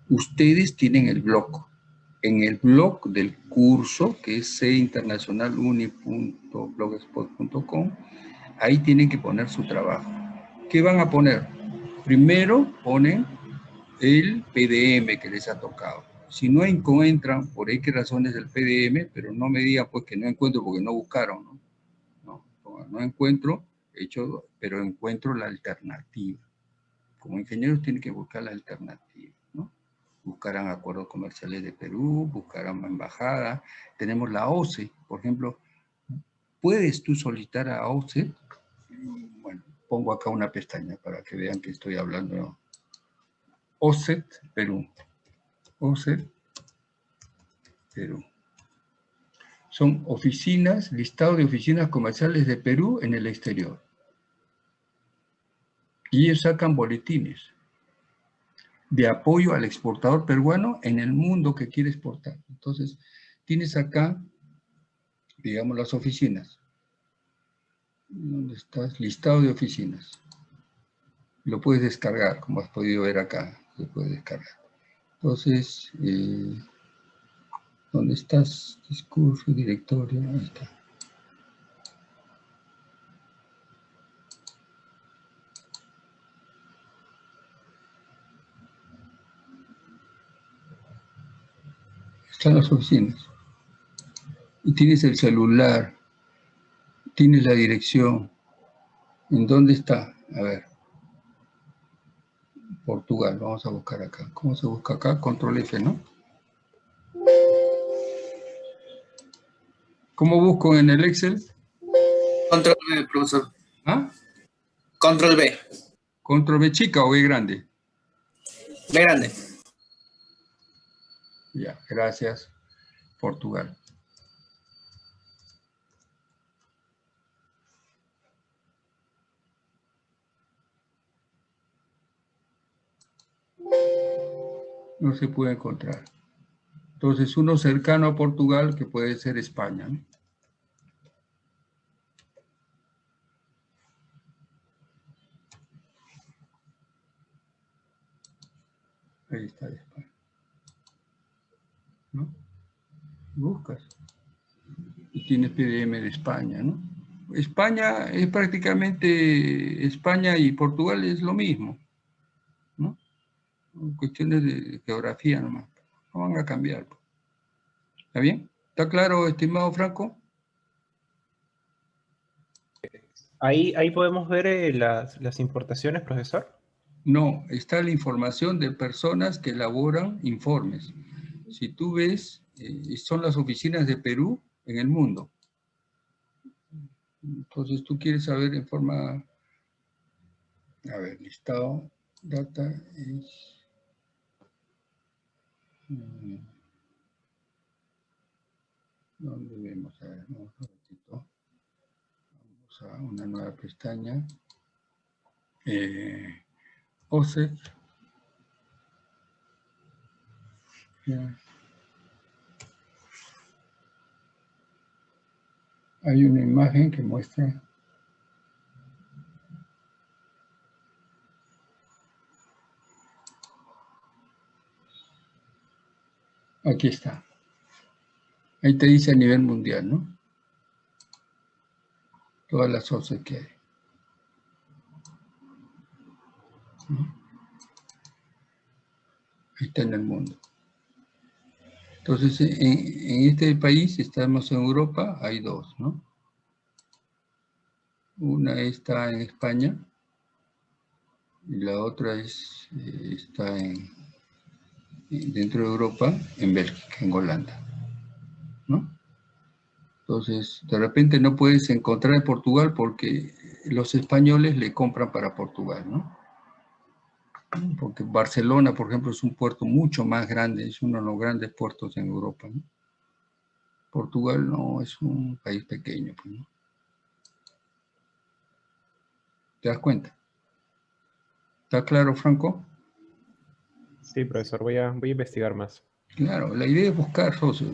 Ustedes tienen el blog. En el blog del curso, que es cinternacionaluni.blogspot.com, ahí tienen que poner su trabajo. ¿Qué van a poner? Primero ponen el PDM que les ha tocado. Si no encuentran, por qué razones el PDM, pero no me digan pues que no encuentro porque no buscaron, ¿no? No, no encuentro, pero encuentro la alternativa. Como ingenieros tienen que buscar la alternativa, ¿no? Buscarán acuerdos comerciales de Perú, buscarán embajada. Tenemos la OCE, por ejemplo. ¿Puedes tú solicitar a OCE? Bueno, pongo acá una pestaña para que vean que estoy hablando. OSET, Perú. OSET, Perú. Son oficinas, listado de oficinas comerciales de Perú en el exterior. Y ellos sacan boletines de apoyo al exportador peruano en el mundo que quiere exportar. Entonces, tienes acá, digamos, las oficinas. ¿Dónde estás? Listado de oficinas. Lo puedes descargar, como has podido ver acá. Se puede descargar. Entonces, eh, ¿dónde estás? Discurso, directorio, ahí está. Están las oficinas. Y tienes el celular, Tienes la dirección. ¿En dónde está? A ver. Portugal, vamos a buscar acá. ¿Cómo se busca acá? Control F, ¿no? ¿Cómo busco en el Excel? Control B, profesor. ¿Ah? Control B. ¿Control B chica o B grande? B grande. Ya, gracias. Portugal. No se puede encontrar. Entonces, uno cercano a Portugal, que puede ser España. Ahí está España. ¿No? Buscas. Y tiene PDM de España, ¿no? España es prácticamente, España y Portugal es lo mismo, ¿no? Cuestiones de geografía nomás, no van a cambiar. ¿Está bien? ¿Está claro, estimado Franco? Ahí, ahí podemos ver eh, las, las importaciones, profesor. No, está la información de personas que elaboran informes. Si tú ves, eh, son las oficinas de Perú en el mundo. Entonces tú quieres saber en forma, a ver, listado, data es... Mm, ¿Dónde vemos? A ver, un ratito. Vamos a una nueva pestaña. Eh, OSEC. Hay una imagen que muestra Aquí está. Ahí te dice a nivel mundial, ¿no? Todas las OSEC que hay. Ahí está en el mundo. Entonces, en, este país, estamos en Europa, hay dos, ¿no? Una está en España y la otra es, eh, está en, dentro de Europa, en Bélgica, en Holanda, ¿no? Entonces, de repente no puedes encontrar en Portugal porque los españoles le compran para Portugal, ¿no? porque Barcelona, por ejemplo, es un puerto mucho más grande, es uno de los grandes puertos en Europa. Portugal no es un país pequeño. Pues, ¿Te das cuenta? ¿Está claro, Franco? Sí, profesor, voy a, voy a investigar más. Claro, la idea es buscar socios.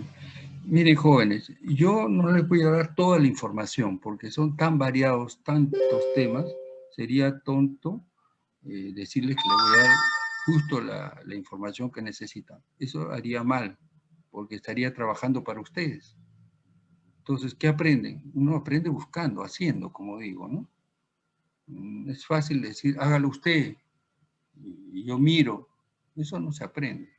Miren, jóvenes, yo no les voy a dar toda la información porque son tan variados, tantos temas, sería tonto eh, decirles que le voy a dar justo la, la, información que necesitan. Eso haría mal, porque estaría trabajando para ustedes. Entonces, ¿qué aprenden? Uno aprende buscando, haciendo, como digo, ¿no? Mm, es fácil decir, hágalo usted, y yo miro. Eso no se aprende.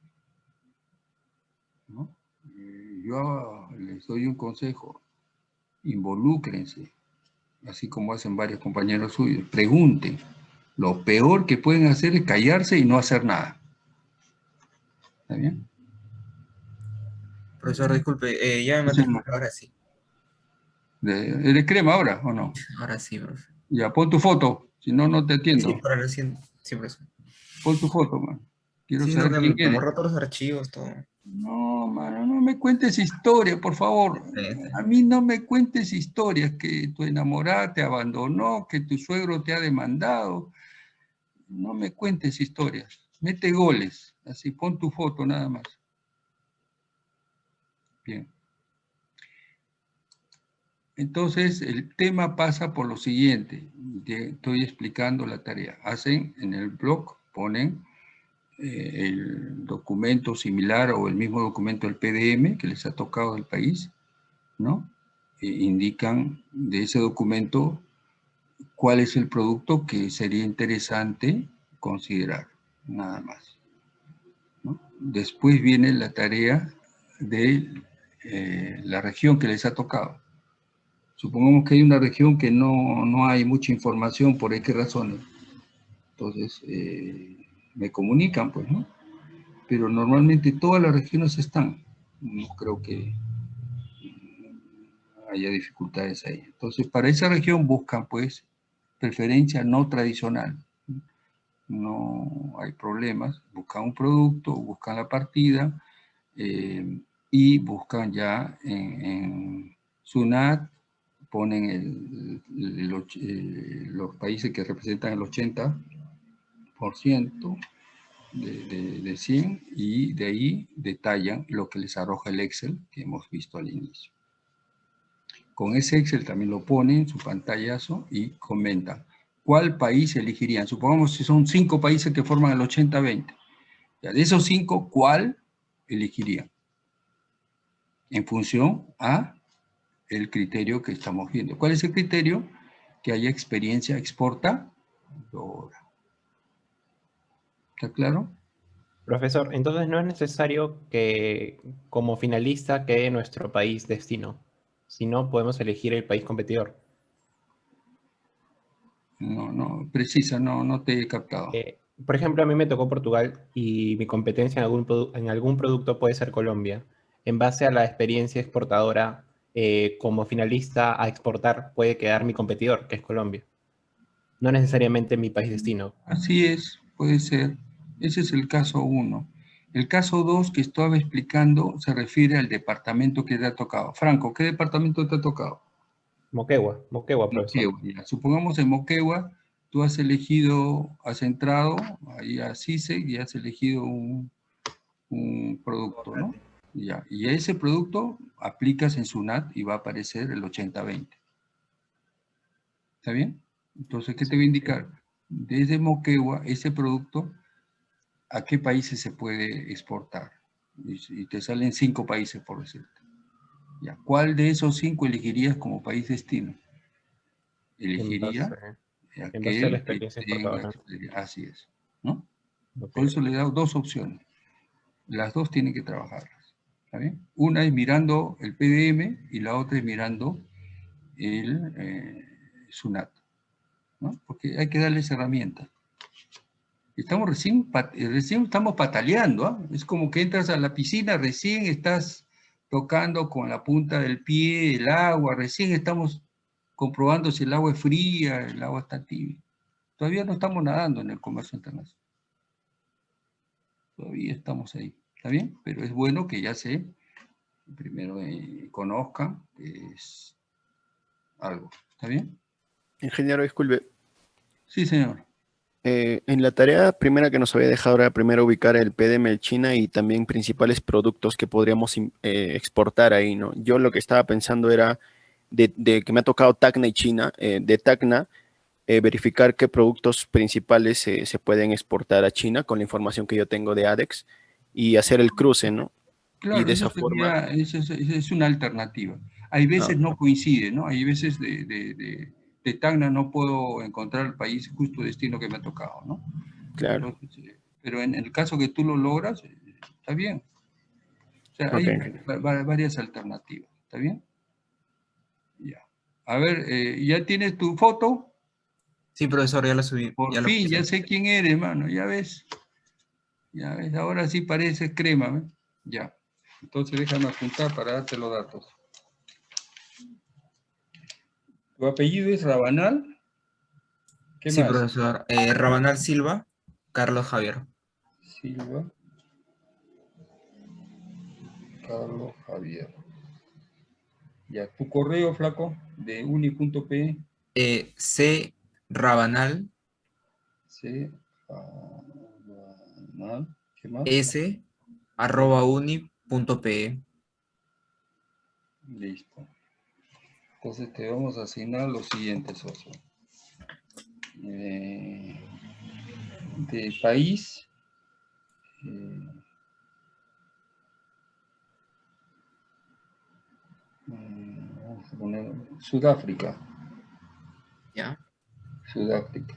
¿no? Eh, yo les doy un consejo, involúcrense, así como hacen varios compañeros suyos, pregunten, lo peor que pueden hacer es callarse y no hacer nada. ¿Está bien? Profesor, disculpe, eh, ya me mató, ahora sí. ¿Eres crema ahora o no? Ahora sí, profesor. Ya, pon tu foto, si no, no te atiendo. Sí, para recién, sí, profesor. Pon tu foto, man. Quiero saber quién eres. todos los archivos, todo. No, mano, no me cuentes historia, por favor. A mí no me cuentes historias que tu enamorada te abandonó, que tu suegro te ha demandado, no me cuentes historias, mete goles, así pon tu foto nada más. Bien. Entonces, el tema pasa por lo siguiente, estoy explicando la tarea. Hacen en el blog, ponen eh, el documento similar o el mismo documento del PDM que les ha tocado del país, ¿no? E indican de ese documento cuál es el producto que sería interesante considerar, nada más. Después viene la tarea de eh, la región que les ha tocado. Supongamos que hay una región que no, hay mucha información por qué razones. Entonces, eh, me comunican, pues, ¿no? Pero normalmente todas las regiones están. No creo que haya dificultades ahí. Entonces, para esa región buscan, pues, preferencia no tradicional. No hay problemas, buscan un producto, buscan la partida eh, y buscan ya en, SUNAT, ponen eh, los países que representan el 80%, de, de, 100 y de ahí detallan lo que les arroja el Excel que hemos visto al inicio. Con ese Excel también lo ponen en su pantallazo y comentan cuál país elegirían. Supongamos que son cinco países que forman el 80-20. De esos cinco, ¿cuál elegirían? En función a el criterio que estamos viendo. ¿Cuál es el criterio? Que haya experiencia exportadora. ¿Está claro? Profesor, entonces no es necesario que como finalista quede nuestro país destino, sino podemos elegir el país competidor. No, no, precisa, no, no te he captado. Eh, por ejemplo, a mí me tocó Portugal y mi competencia en algún, en algún producto puede ser Colombia. En base a la experiencia exportadora, eh, como finalista a exportar puede quedar mi competidor, que es Colombia. No necesariamente mi país destino. Así es, puede ser. Ese es el caso 1. El caso 2 que estaba explicando se refiere al departamento que te ha tocado. Franco, ¿qué departamento te ha tocado? Moquegua, Moquegua, profesor. Supongamos en Moquegua, tú has elegido, has entrado ahí a CISE y has elegido un, producto, ¿no? Ya. Y a ese producto aplicas en SUNAT y va a aparecer el 80-20. ¿Está bien? Entonces, ¿qué te va a indicar? Desde Moquegua, ese producto a qué países se puede exportar. Y, te salen cinco países, por decirte. Ya, ¿Cuál de esos cinco elegirías como país destino? Elegiría aquel que Así es. ¿no? Por eso le he dado dos opciones. Las dos tienen que trabajarlas. ¿está bien? Una es mirando el PDM y la otra es mirando el eh, SUNAT. ¿no? Porque hay que darles herramientas. Estamos recién, eh, recién estamos pataleando, ¿ah? es como que entras a la piscina, recién estás tocando con la punta del pie el agua, recién estamos comprobando si el agua es fría, el agua está tibia. Todavía no estamos nadando en el comercio internacional. Todavía estamos ahí, ¿está bien? Pero es bueno que ya se, primero eh, conozcan que es algo, ¿está bien? Ingeniero, disculpe. Sí, señor. Eh, en la tarea primera que nos había dejado era primero ubicar el PDM de China y también principales productos que podríamos eh, exportar ahí, ¿no? Yo lo que estaba pensando era de, que me ha tocado Tacna y China, eh, de Tacna, verificar qué productos principales se pueden exportar a China con la información que yo tengo de ADEX y hacer el cruce, ¿no? Claro, y de esa forma... es, una alternativa. Hay veces no coincide, ¿no? Hay veces de de Tacna no puedo encontrar el país justo destino que me ha tocado, ¿no? Claro. pero en el caso que tú lo logras, está bien. O sea, hay varias alternativas, ¿está bien? Ya. A ver, eh, ¿ya tienes tu foto? Sí, profesor, ya la subí. Por fin, ya sé quién eres, hermano, ya ves. Ya ves, ahora sí parece crema, Ya. Entonces déjame apuntar para darte los datos. ¿Tu apellido es Rabanal? ¿Qué sí, profesor. Eh, Rabanal Silva, Carlos Javier. Silva. Carlos Javier. Ya, tu correo, flaco, de uni.p. Eh, C. Rabanal. C. Rabanal. ¿Qué más? S. Arroba uni.pe. Listo. Entonces te vamos a asignar los siguientes socios. Eh, de país. Eh, vamos a poner Sudáfrica. Ya. Sudáfrica.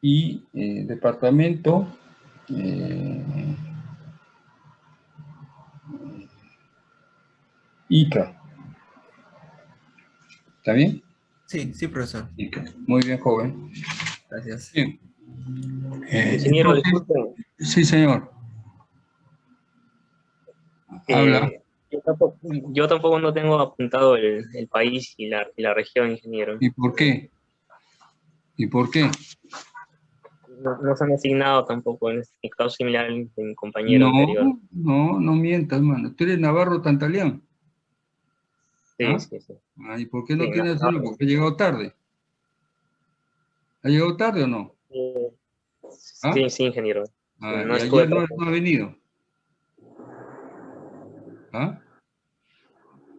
Y eh, departamento. Ica. ¿Está bien? Sí, sí, profesor. Muy bien, joven. Gracias. Bien. Eh, sí, señor. Eh, Habla. Yo tampoco, no tengo apuntado el, país y la, y la, región, ingeniero. ¿Y por qué? ¿Y por qué? No, se han asignado tampoco, en este caso similar en mi compañero no, anterior. No, no mientas, hermano. Tú eres Navarro Tantaleán. Sí, ¿Ah? sí, sí. ¿Y por qué no tienes algo? Porque ha llegado tarde. ¿Ha llegado tarde o no? Eh, ¿Ah? Sí, sí, ingeniero. Ah, no, ayer no, ha venido. ¿Ah?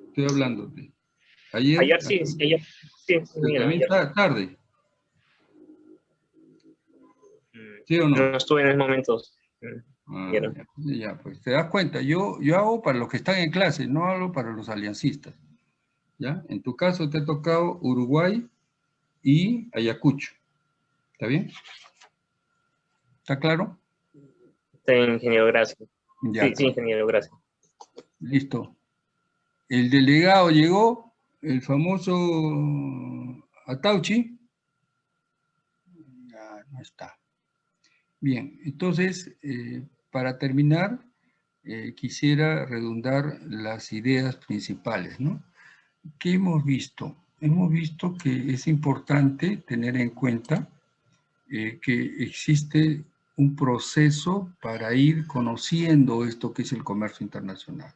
Estoy hablando. Ayer, ayer sí, ayer sí. También tarde. Mm, ¿Sí o no? No estuve en esos momentos. Ah, ya, pues te das cuenta, yo, yo hago para los que están en clase, no hago para los aliancistas. ¿Ya? En tu caso te ha tocado Uruguay y Ayacucho. ¿Está bien? ¿Está claro? Sí, ingeniero, gracias. sí, sí, ingeniero, gracias. Listo. El delegado llegó, el famoso Atauchi. Ya no está. Bien, entonces, eh, para terminar, eh, quisiera redundar las ideas principales, ¿no? ¿Qué hemos visto? Hemos visto que es importante tener en cuenta eh, que existe un proceso para ir conociendo esto que es el comercio internacional.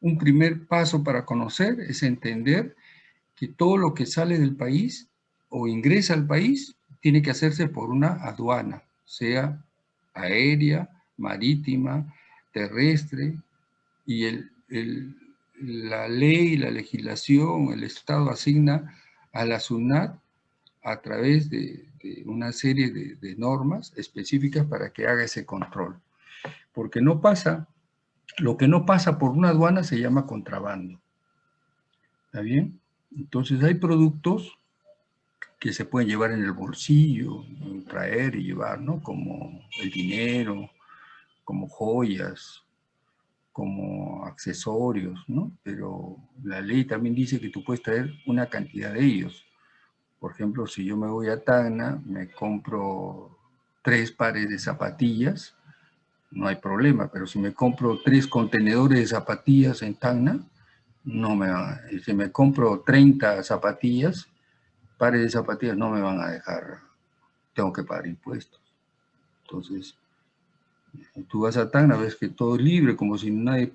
Un primer paso para conocer es entender que todo lo que sale del país o ingresa al país tiene que hacerse por una aduana, sea aérea, marítima, terrestre, y el, la ley, la legislación, el Estado asigna a la SUNAT a través de, una serie de, normas específicas para que haga ese control. Porque no pasa, lo que no pasa por una aduana se llama contrabando. ¿Está bien? Entonces hay productos que se pueden llevar en el bolsillo, traer y llevar, ¿no? Como el dinero, como joyas, como accesorios, ¿no? Pero la ley también dice que tú puedes traer una cantidad de ellos. Por ejemplo, si yo me voy a Tacna, me compro tres pares de zapatillas, no hay problema, pero si me compro tres contenedores de zapatillas en Tacna, no me van si me compro 30 zapatillas, pares de zapatillas no me van a dejar, tengo que pagar impuestos. Entonces, tú vas a Tacna, ves que todo es libre, como si nadie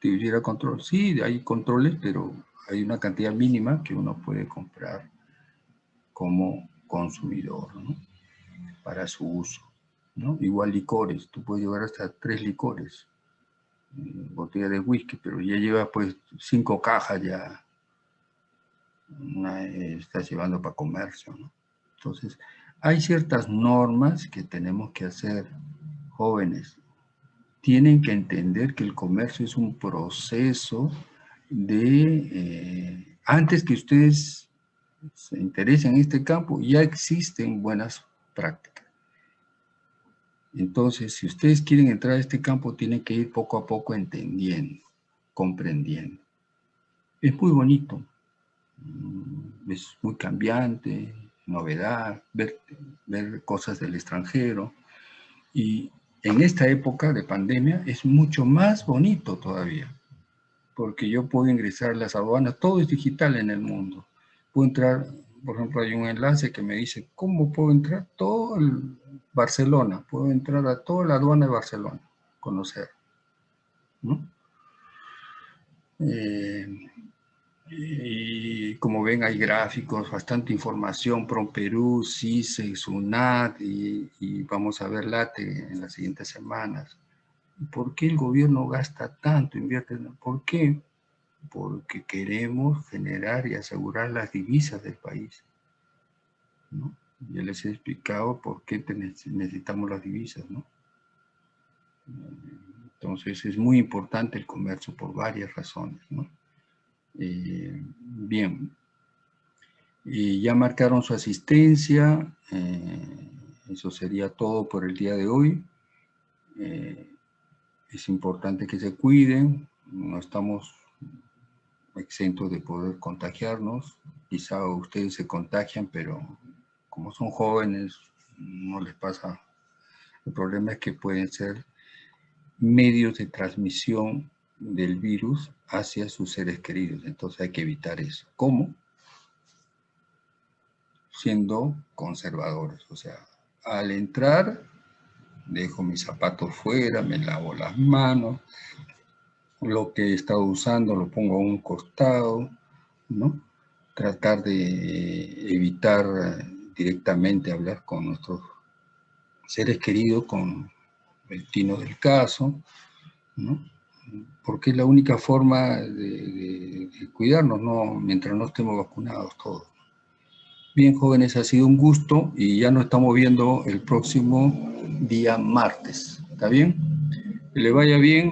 tuviera control. Sí, hay controles, pero hay una cantidad mínima que uno puede comprar como consumidor, ¿no? Para su uso, ¿no? Igual licores, tú puedes llevar hasta tres licores, mm, botella de whisky, pero ya lleva pues cinco cajas ya, estás llevando para comercio, ¿no? Entonces, hay ciertas normas que tenemos que hacer jóvenes. Tienen que entender que el comercio es un proceso de, eh, antes que ustedes se interesen en este campo, ya existen buenas prácticas. Entonces, si ustedes quieren entrar a este campo, tienen que ir poco a poco entendiendo, comprendiendo. Es muy bonito, mm, es muy cambiante, novedad, ver, ver cosas del extranjero. Y en esta época de pandemia es mucho más bonito todavía, porque yo puedo ingresar a las aduanas, todo es digital en el mundo puedo entrar, por ejemplo, hay un enlace que me dice, ¿cómo puedo entrar? Todo el Barcelona, puedo entrar a toda la aduana de Barcelona, conocer. ¿no? Eh, y como ven hay gráficos, bastante información, PROM Perú, CISE, SUNAT y, y vamos a ver LATE en las siguientes semanas. ¿Por qué el gobierno gasta tanto, invierte? ¿Por qué? porque queremos generar y asegurar las divisas del país. ¿no? Ya les he explicado por qué necesitamos las divisas. ¿no? Entonces es muy importante el comercio por varias razones. ¿no? Eh, bien, y ya marcaron su asistencia, eh, eso sería todo por el día de hoy. Eh, es importante que se cuiden, no estamos exentos de poder contagiarnos. Quizá ustedes se contagian, pero como son jóvenes, no les pasa. El problema es que pueden ser medios de transmisión del virus hacia sus seres queridos. Entonces hay que evitar eso. ¿Cómo? Siendo conservadores. O sea, al entrar, dejo mis zapatos fuera, me lavo las manos, lo que he estado usando lo pongo a un costado, ¿no? Tratar de evitar directamente hablar con nuestros seres queridos con el tino del caso, ¿no? Porque es la única forma de, cuidarnos, ¿no? mientras no estemos vacunados todos. Bien, jóvenes, ha sido un gusto y ya nos estamos viendo el próximo día martes. ¿Está bien? Que le vaya bien.